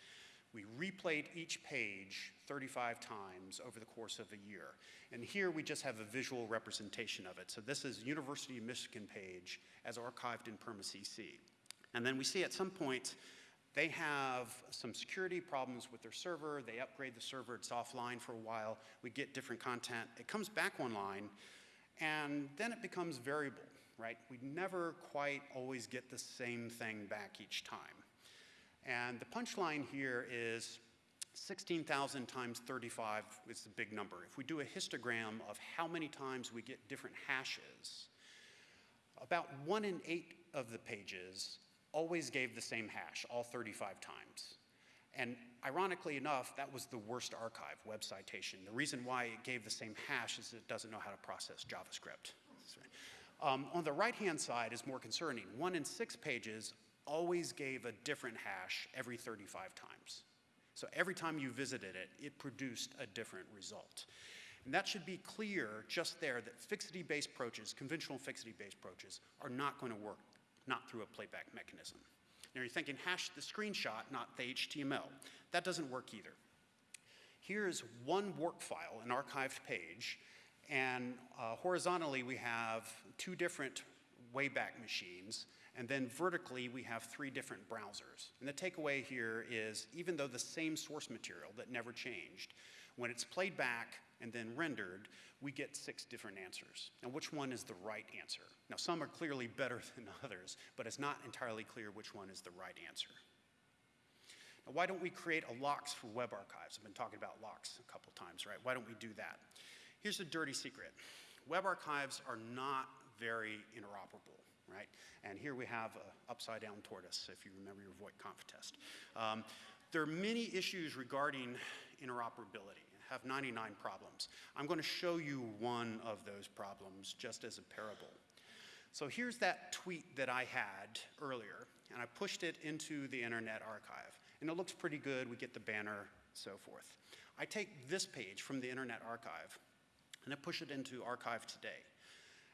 We replayed each page 35 times over the course of a year. And here we just have a visual representation of it. So this is University of Michigan page as archived in PermaCC. And then we see at some point they have some security problems with their server. They upgrade the server, it's offline for a while. We get different content. It comes back online, and then it becomes variable, right? We never quite always get the same thing back each time. And the punchline here is 16,000 times 35 is the big number. If we do a histogram of how many times we get different hashes, about one in eight of the pages always gave the same hash, all 35 times. And ironically enough, that was the worst archive, web citation. The reason why it gave the same hash is it doesn't know how to process JavaScript. Um, on the right-hand side is more concerning. One in six pages always gave a different hash every 35 times. So every time you visited it, it produced a different result. And that should be clear just there that fixity-based approaches, conventional fixity-based approaches, are not going to work, not through a playback mechanism. Now you're thinking hash the screenshot, not the HTML. That doesn't work either. Here's one work file, an archived page, and uh, horizontally we have two different Wayback Machines, and then vertically we have three different browsers. And the takeaway here is even though the same source material that never changed, when it's played back, and then rendered, we get six different answers. Now, which one is the right answer? Now, some are clearly better than others, but it's not entirely clear which one is the right answer. Now, why don't we create a LOCKSS for web archives? I've been talking about LOCKSS a couple times, right? Why don't we do that? Here's the dirty secret. Web archives are not very interoperable, right? And here we have an upside down tortoise, if you remember your Voight-Kampff test. Um, there are many issues regarding interoperability. Have 99 problems. I'm going to show you one of those problems just as a parable. So here's that tweet that I had earlier, and I pushed it into the Internet Archive. And it looks pretty good. We get the banner, so forth. I take this page from the Internet Archive, and I push it into Archive Today.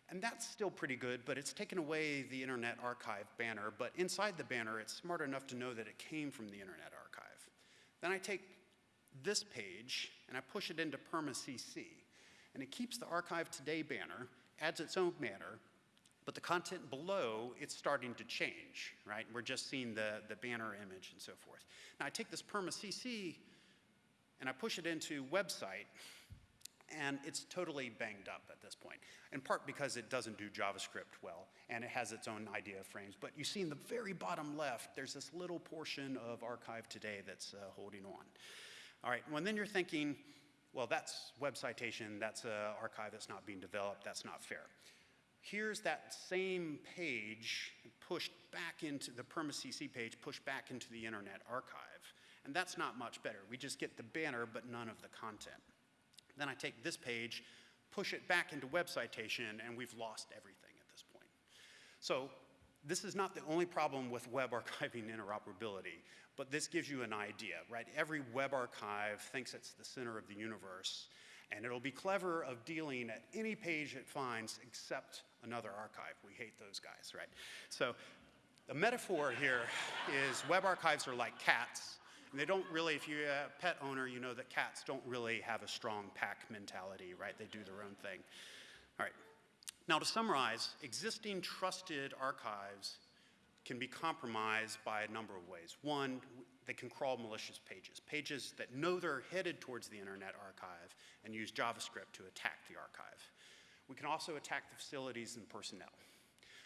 And that's still pretty good, but it's taken away the Internet Archive banner. But inside the banner, it's smart enough to know that it came from the Internet Archive. Then I take this page and I push it into PermaCC. And it keeps the Archive Today banner, adds its own banner, but the content below, it's starting to change, right? We're just seeing the, the banner image and so forth. Now I take this PermaCC and I push it into WebCite, and it's totally banged up at this point, in part because it doesn't do JavaScript well, and it has its own idea of frames. But you see in the very bottom left, there's this little portion of Archive Today that's uh, holding on. All right, well, then you're thinking, well, that's web citation, that's an archive that's not being developed, that's not fair. Here's that same page pushed back into the PermaCC page, pushed back into the Internet Archive. And that's not much better. We just get the banner, but none of the content. Then I take this page, push it back into web citation, and we've lost everything at this point. So this is not the only problem with web archiving interoperability, but this gives you an idea, right? Every web archive thinks it's the center of the universe, and it'll be clever of dealing at any page it finds except another archive. We hate those guys, right? So the metaphor here is web archives are like cats, and they don't really, if you're a pet owner, you know that cats don't really have a strong pack mentality, right? They do their own thing. All right. Now, to summarize, existing trusted archives can be compromised by a number of ways. One, they can crawl malicious pages, pages that know they're headed towards the Internet Archive and use JavaScript to attack the archive. We can also attack the facilities and personnel.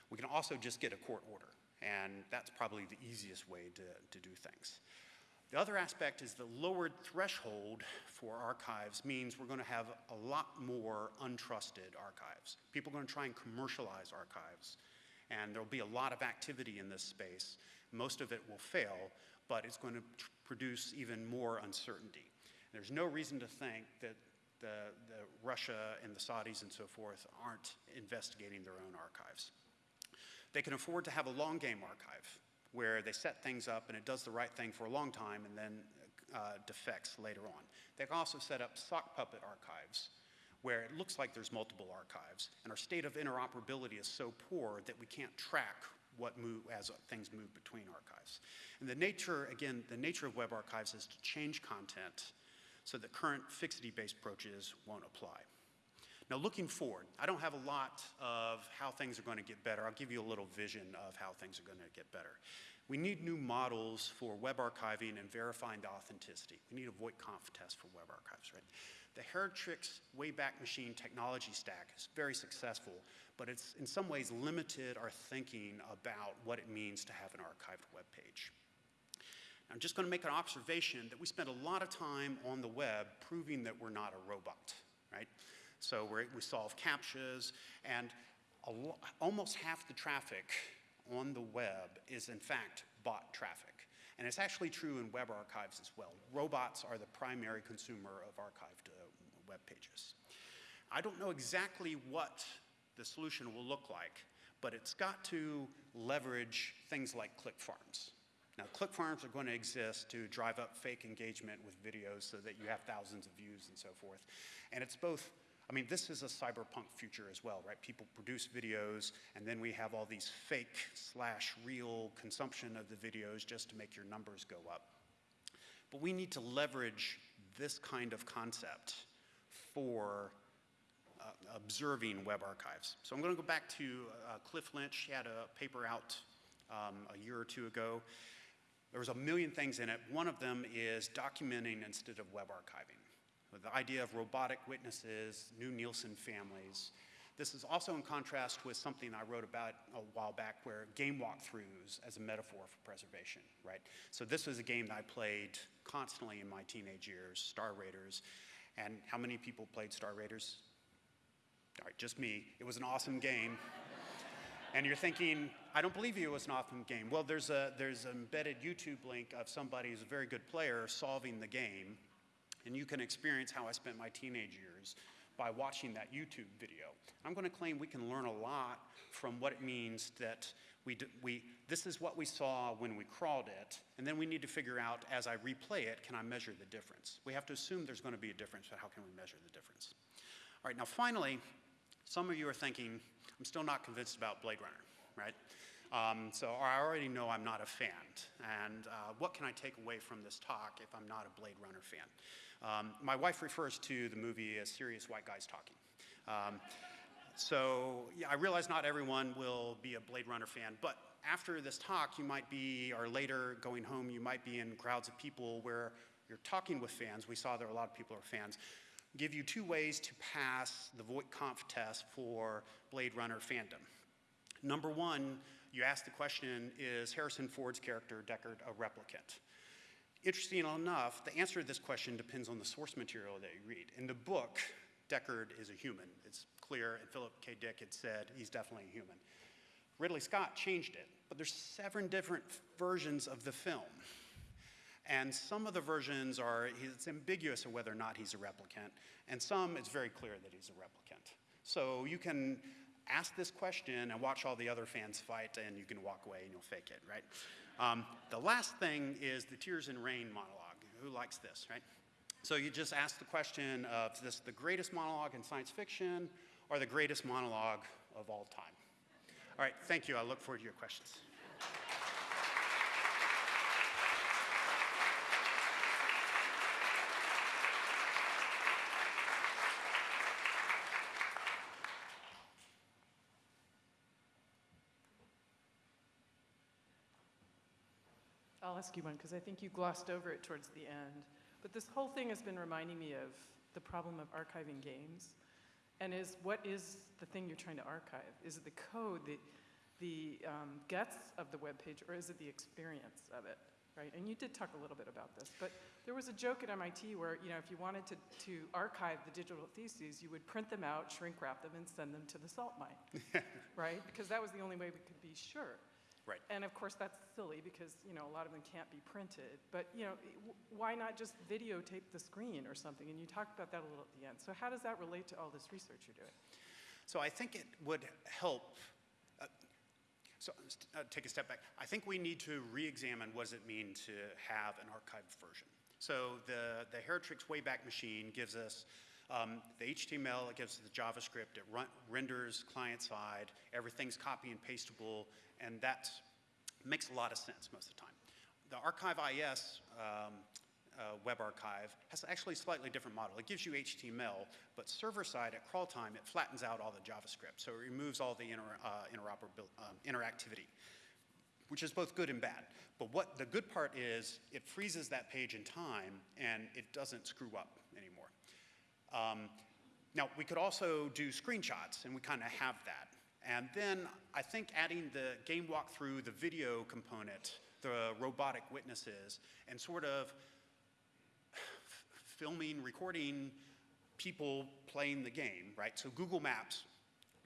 We can also just get a court order, and that's probably the easiest way to, to do things. The other aspect is the lowered threshold for archives means we're going to have a lot more untrusted archives. People are going to try and commercialize archives, and there'll be a lot of activity in this space. Most of it will fail, but it's going to produce even more uncertainty. There's no reason to think that the, the Russia and the Saudis and so forth aren't investigating their own archives. They can afford to have a long game archive where they set things up and it does the right thing for a long time and then uh, defects later on. They can also set up sock puppet archives where it looks like there's multiple archives and our state of interoperability is so poor that we can't track what move as things move between archives. And the nature, again, the nature of web archives is to change content so that current fixity-based approaches won't apply. Now, looking forward, I don't have a lot of how things are going to get better. I'll give you a little vision of how things are going to get better. We need new models for web archiving and verifying the authenticity. We need a Voight-Kampff test for web archives, right? The Heritrix Wayback Machine technology stack is very successful, but it's in some ways limited our thinking about what it means to have an archived web page. I'm just going to make an observation that we spend a lot of time on the web proving that we're not a robot, right? So we solve CAPTCHAs, and almost half the traffic on the web is in fact bot traffic. And it's actually true in web archives as well. Robots are the primary consumer of archived uh, web pages. I don't know exactly what the solution will look like, but it's got to leverage things like click farms. Now, click farms are going to exist to drive up fake engagement with videos so that you have thousands of views and so forth. And it's both I mean, this is a cyberpunk future as well, right? People produce videos, and then we have all these fake slash real consumption of the videos just to make your numbers go up. But we need to leverage this kind of concept for uh, observing web archives. So I'm going to go back to uh, Cliff Lynch. He had a paper out um, a year or two ago. There was a million things in it. One of them is documenting instead of web archiving. The idea of robotic witnesses, new Nielsen families. This is also in contrast with something I wrote about a while back where game walkthroughs as a metaphor for preservation, right? So this was a game that I played constantly in my teenage years, Star Raiders. And how many people played Star Raiders? All right, just me. It was an awesome game. And you're thinking, I don't believe you, it was an awesome game. Well, there's a there's an embedded YouTube link of somebody who's a very good player solving the game, and you can experience how I spent my teenage years by watching that YouTube video. I'm going to claim we can learn a lot from what it means that we, we this is what we saw when we crawled it, and then we need to figure out as I replay it, can I measure the difference? We have to assume there's going to be a difference, but how can we measure the difference? All right, now finally, some of you are thinking, I'm still not convinced about Blade Runner, right? Um, so I already know I'm not a fan. And uh, what can I take away from this talk if I'm not a Blade Runner fan? Um, my wife refers to the movie as serious white guys talking. Um, so yeah, I realize not everyone will be a Blade Runner fan, but after this talk, you might be, or later going home, you might be in crowds of people where you're talking with fans. We saw there are a lot of people are fans. Give you two ways to pass the Voight-Kampff test for Blade Runner fandom. Number one, you ask the question, is Harrison Ford's character Deckard a replicant? Interesting enough, the answer to this question depends on the source material that you read. In the book, Deckard is a human. It's clear, and Philip K. Dick had said he's definitely a human. Ridley Scott changed it, but there's seven different versions of the film. And some of the versions are, it's ambiguous of whether or not he's a replicant, and some it's very clear that he's a replicant. So you can ask this question and watch all the other fans fight, and you can walk away and you'll fake it, right? Um, the last thing is the Tears and Rain monologue. Who likes this, right? So you just ask the question of is this the greatest monologue in science fiction or the greatest monologue of all time? All right, thank you. I look forward to your questions. I'll ask you one because I think you glossed over it towards the end. But this whole thing has been reminding me of the problem of archiving games. And is what is the thing you're trying to archive? Is it the code, the, the um, guts of the web page, or is it the experience of it? Right? And you did talk a little bit about this, but there was a joke at MIT where, you know, if you wanted to, to archive the digital theses, you would print them out, shrink wrap them, and send them to the salt mine, right? Because that was the only way we could be sure. Right. And of course, that's silly because, you know, a lot of them can't be printed. But, you know, why not just videotape the screen or something? And you talked about that a little at the end. So how does that relate to all this research you're doing? So I think it would help. Uh, so uh, take a step back. I think we need to re-examine what does it mean to have an archived version. So the the Heritrix Wayback Machine gives us um, the HTML, it gives us the JavaScript, it run, renders client side, everything's copy and pastable, and that makes a lot of sense most of the time. The Archive IS um, uh, web archive has actually a slightly different model. It gives you HTML, but server side at crawl time, it flattens out all the JavaScript. So it removes all the inter, uh, um, interactivity, which is both good and bad. But what the good part is, it freezes that page in time and it doesn't screw up. Um, now, we could also do screenshots, and we kind of have that. And then I think adding the game walkthrough, the video component, the robotic witnesses, and sort of filming, recording people playing the game, right? So Google Maps,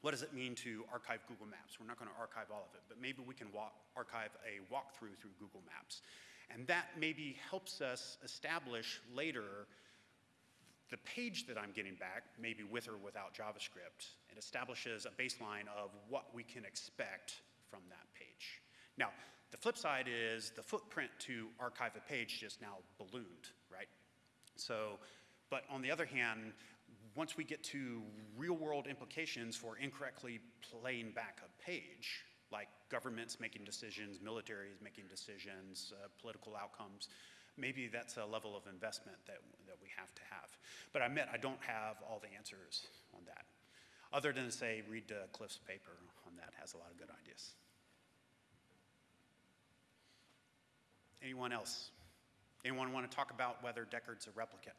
what does it mean to archive Google Maps? We're not going to archive all of it, but maybe we can walk, archive a walkthrough through Google Maps. And that maybe helps us establish later the page that I'm getting back, maybe with or without JavaScript, it establishes a baseline of what we can expect from that page. Now, the flip side is the footprint to archive a page just now ballooned, right? So, but on the other hand, once we get to real world implications for incorrectly playing back a page, like governments making decisions, militaries making decisions, uh, political outcomes, maybe that's a level of investment that, that we have to have. But I admit I don't have all the answers on that. Other than to say, read uh, Cliff's paper on that, has a lot of good ideas. Anyone else? Anyone want to talk about whether Deckard's a replicant?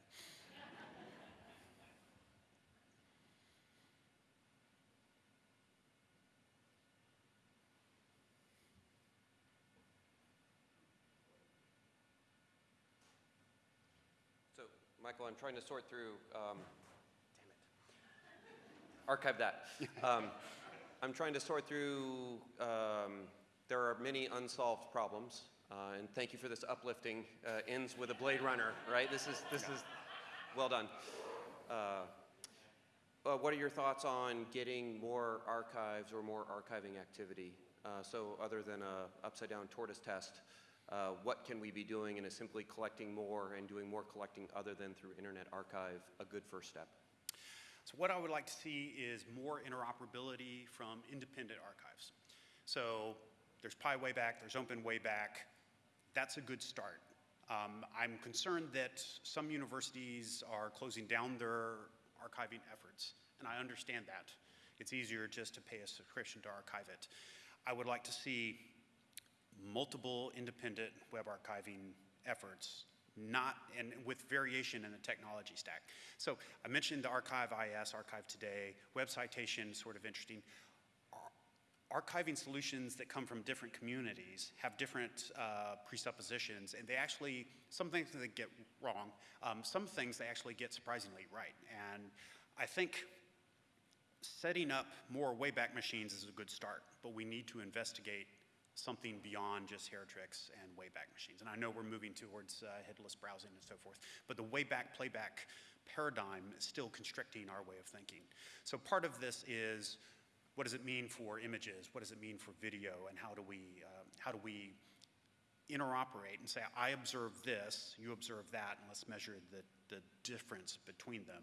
Michael, I'm trying to sort through, um, damn it. Archive that. Um, I'm trying to sort through, um, there are many unsolved problems, uh, and thank you for this uplifting, uh, ends with a Blade Runner, right? This is, this is, well done. Uh, uh, what are your thoughts on getting more archives or more archiving activity? Uh, so other than a upside down tortoise test, uh, what can we be doing and is simply collecting more and doing more collecting other than through Internet Archive a good first step? So what I would like to see is more interoperability from independent archives. So there's Pi Wayback, there's Open Wayback. That's a good start. Um, I'm concerned that some universities are closing down their archiving efforts, and I understand that. It's easier just to pay a subscription to Archive-It. I would like to see multiple independent web archiving efforts, not, and with variation in the technology stack. So I mentioned the Archive IS, Archive Today, Web Citation, sort of interesting. Ar- Archiving solutions that come from different communities have different uh, presuppositions, and they actually, some things they get wrong, um, some things they actually get surprisingly right. And I think setting up more Wayback Machines is a good start, but we need to investigate something beyond just Heritrix and Wayback Machines. And I know we're moving towards uh, headless browsing and so forth, but the Wayback Playback paradigm is still constricting our way of thinking. So part of this is what does it mean for images? What does it mean for video? And how do we, uh, how do we interoperate and say, I observe this, you observe that, and let's measure the, the difference between them.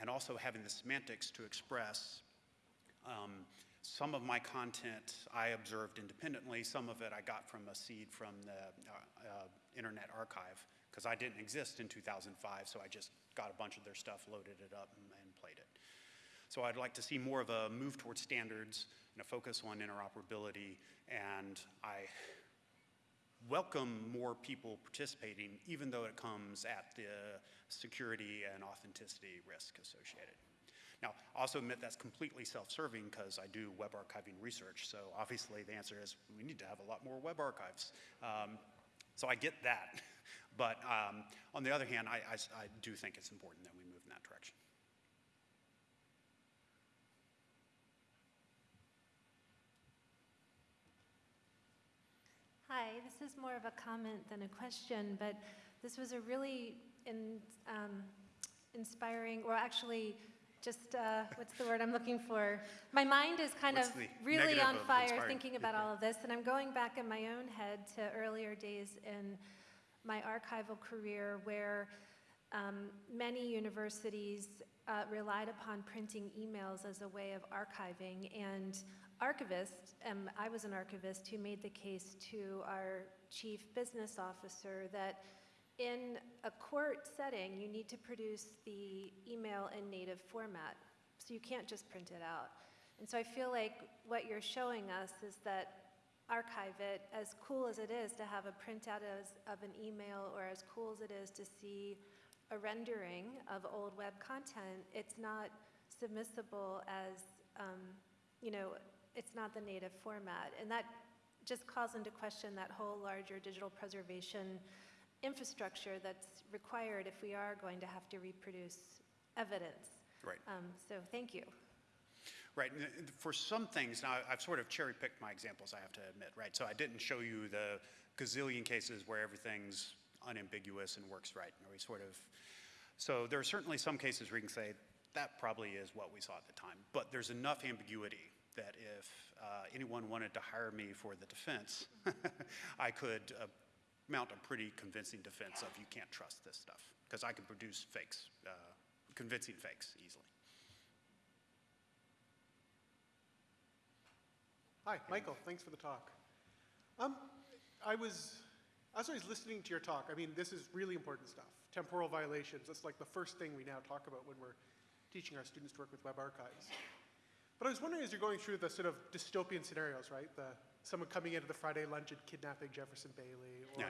And also having the semantics to express um, some of my content I observed independently, some of it I got from a seed from the uh, uh, Internet Archive, because I didn't exist in 2005, so I just got a bunch of their stuff, loaded it up, and, and played it. So I'd like to see more of a move towards standards and a focus on interoperability, and I welcome more people participating, even though it comes at the security and authenticity risk associated. Now, I also admit that's completely self-serving because I do web archiving research, so obviously the answer is we need to have a lot more web archives. Um, so I get that, but um, on the other hand, I, I, I do think it's important that we move in that direction. Hi, this is more of a comment than a question, but this was a really in, um, inspiring, or actually, just uh, what's the word I'm looking for? My mind is kind What's of really on of fire inspiring? thinking about all of this, and I'm going back in my own head to earlier days in my archival career where um, many universities uh, relied upon printing emails as a way of archiving, and archivists, um, I was an archivist who made the case to our chief business officer that in a court setting, you need to produce the email in native format, so you can't just print it out. And so I feel like what you're showing us is that archive it, as cool as it is to have a printout as, of an email, or as cool as it is to see a rendering of old web content, it's not submissible as, um, you know, it's not the native format. And that just calls into question that whole larger digital preservation infrastructure that's required if we are going to have to reproduce evidence. Right. Um, so thank you. Right, uh, for some things, now I've sort of cherry picked my examples, I have to admit, right? So I didn't show you the gazillion cases where everything's unambiguous and works right, or we sort of, so there are certainly some cases where you can say, that probably is what we saw at the time, but there's enough ambiguity that if uh, anyone wanted to hire me for the defense, I could uh, mount a pretty convincing defense of you can't trust this stuff, because I can produce fakes, uh, convincing fakes easily. Hi, Michael. Thanks for the talk. Um, I was, as I was listening to your talk, I mean, this is really important stuff. Temporal violations, that's like the first thing we now talk about when we're teaching our students to work with web archives. But I was wondering as you're going through the sort of dystopian scenarios, right? The, someone coming into the Friday lunch and kidnapping Jefferson Bailey, or,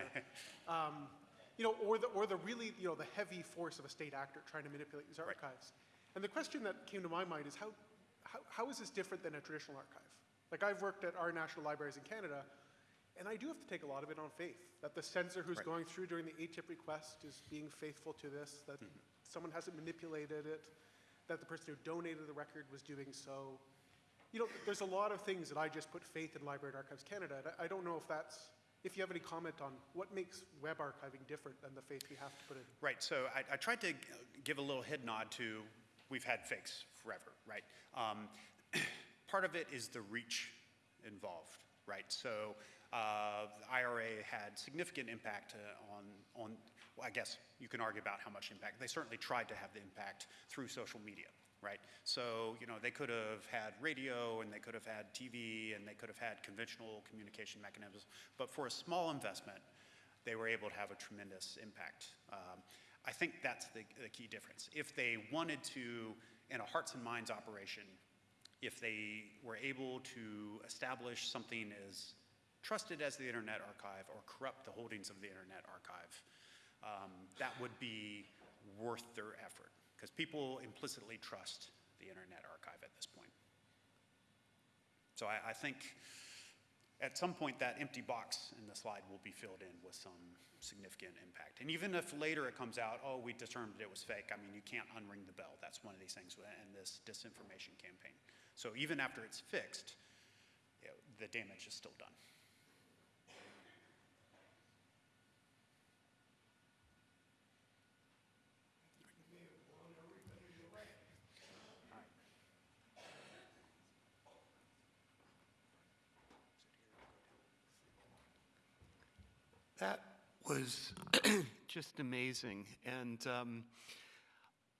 um, you know, or the, or the really, you know, the heavy force of a state actor trying to manipulate these Right. archives. And the question that came to my mind is how, how, how is this different than a traditional archive? Like I've worked at our national libraries in Canada, And I do have to take a lot of it on faith, that the censor who's Right. going through during the ATIP request is being faithful to this, that someone hasn't manipulated it, that the person who donated the record was doing so. You know, there's a lot of things that I just put faith in Library and Archives Canada. and I I don't know if that's, if you have any comment on what makes web archiving different than the faith we have to put in. Right, so I, I tried to give a little head nod to, we've had fakes forever, right? Um, part of it is the reach involved, right? So uh, the IRA had significant impact uh, on, on, well, I guess you can argue about how much impact. They certainly tried to have the impact through social media, right? So, you know, they could have had radio and they could have had TV and they could have had conventional communication mechanisms, but for a small investment, they were able to have a tremendous impact. Um, I think that's the, the key difference. If they wanted to, in a hearts and minds operation, if they were able to establish something as trusted as the Internet Archive or corrupt the holdings of the Internet Archive, um, that would be worth their effort because people implicitly trust the Internet Archive at this point. So I, I think at some point that empty box in the slide will be filled in with some significant impact. And even if later it comes out, oh, we determined it was fake, I mean, you can't unring the bell. That's one of these things in this disinformation campaign. So even after it's fixed, the damage is still done. Was just amazing. And um,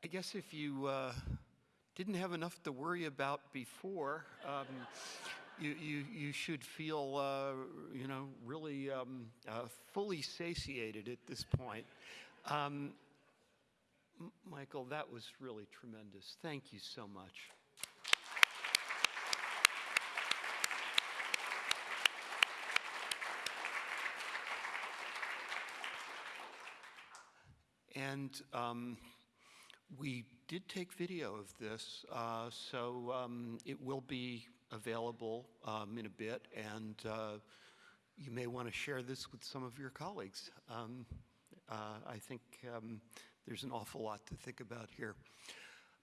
I guess if you uh, didn't have enough to worry about before, um, you, you, you should feel, uh, you know, really um, uh, fully satiated at this point. Um, Michael, that was really tremendous. Thank you so much. And um, we did take video of this, uh, so um, it will be available um, in a bit, and uh, you may want to share this with some of your colleagues. Um, uh, I think um, there's an awful lot to think about here.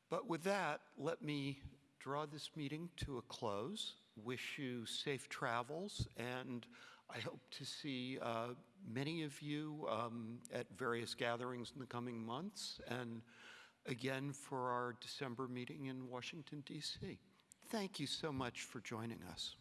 But with that, let me draw this meeting to a close, wish you safe travels, and I hope to see uh, many of you um, at various gatherings in the coming months, and again for our December meeting in Washington, D.C. Thank you so much for joining us.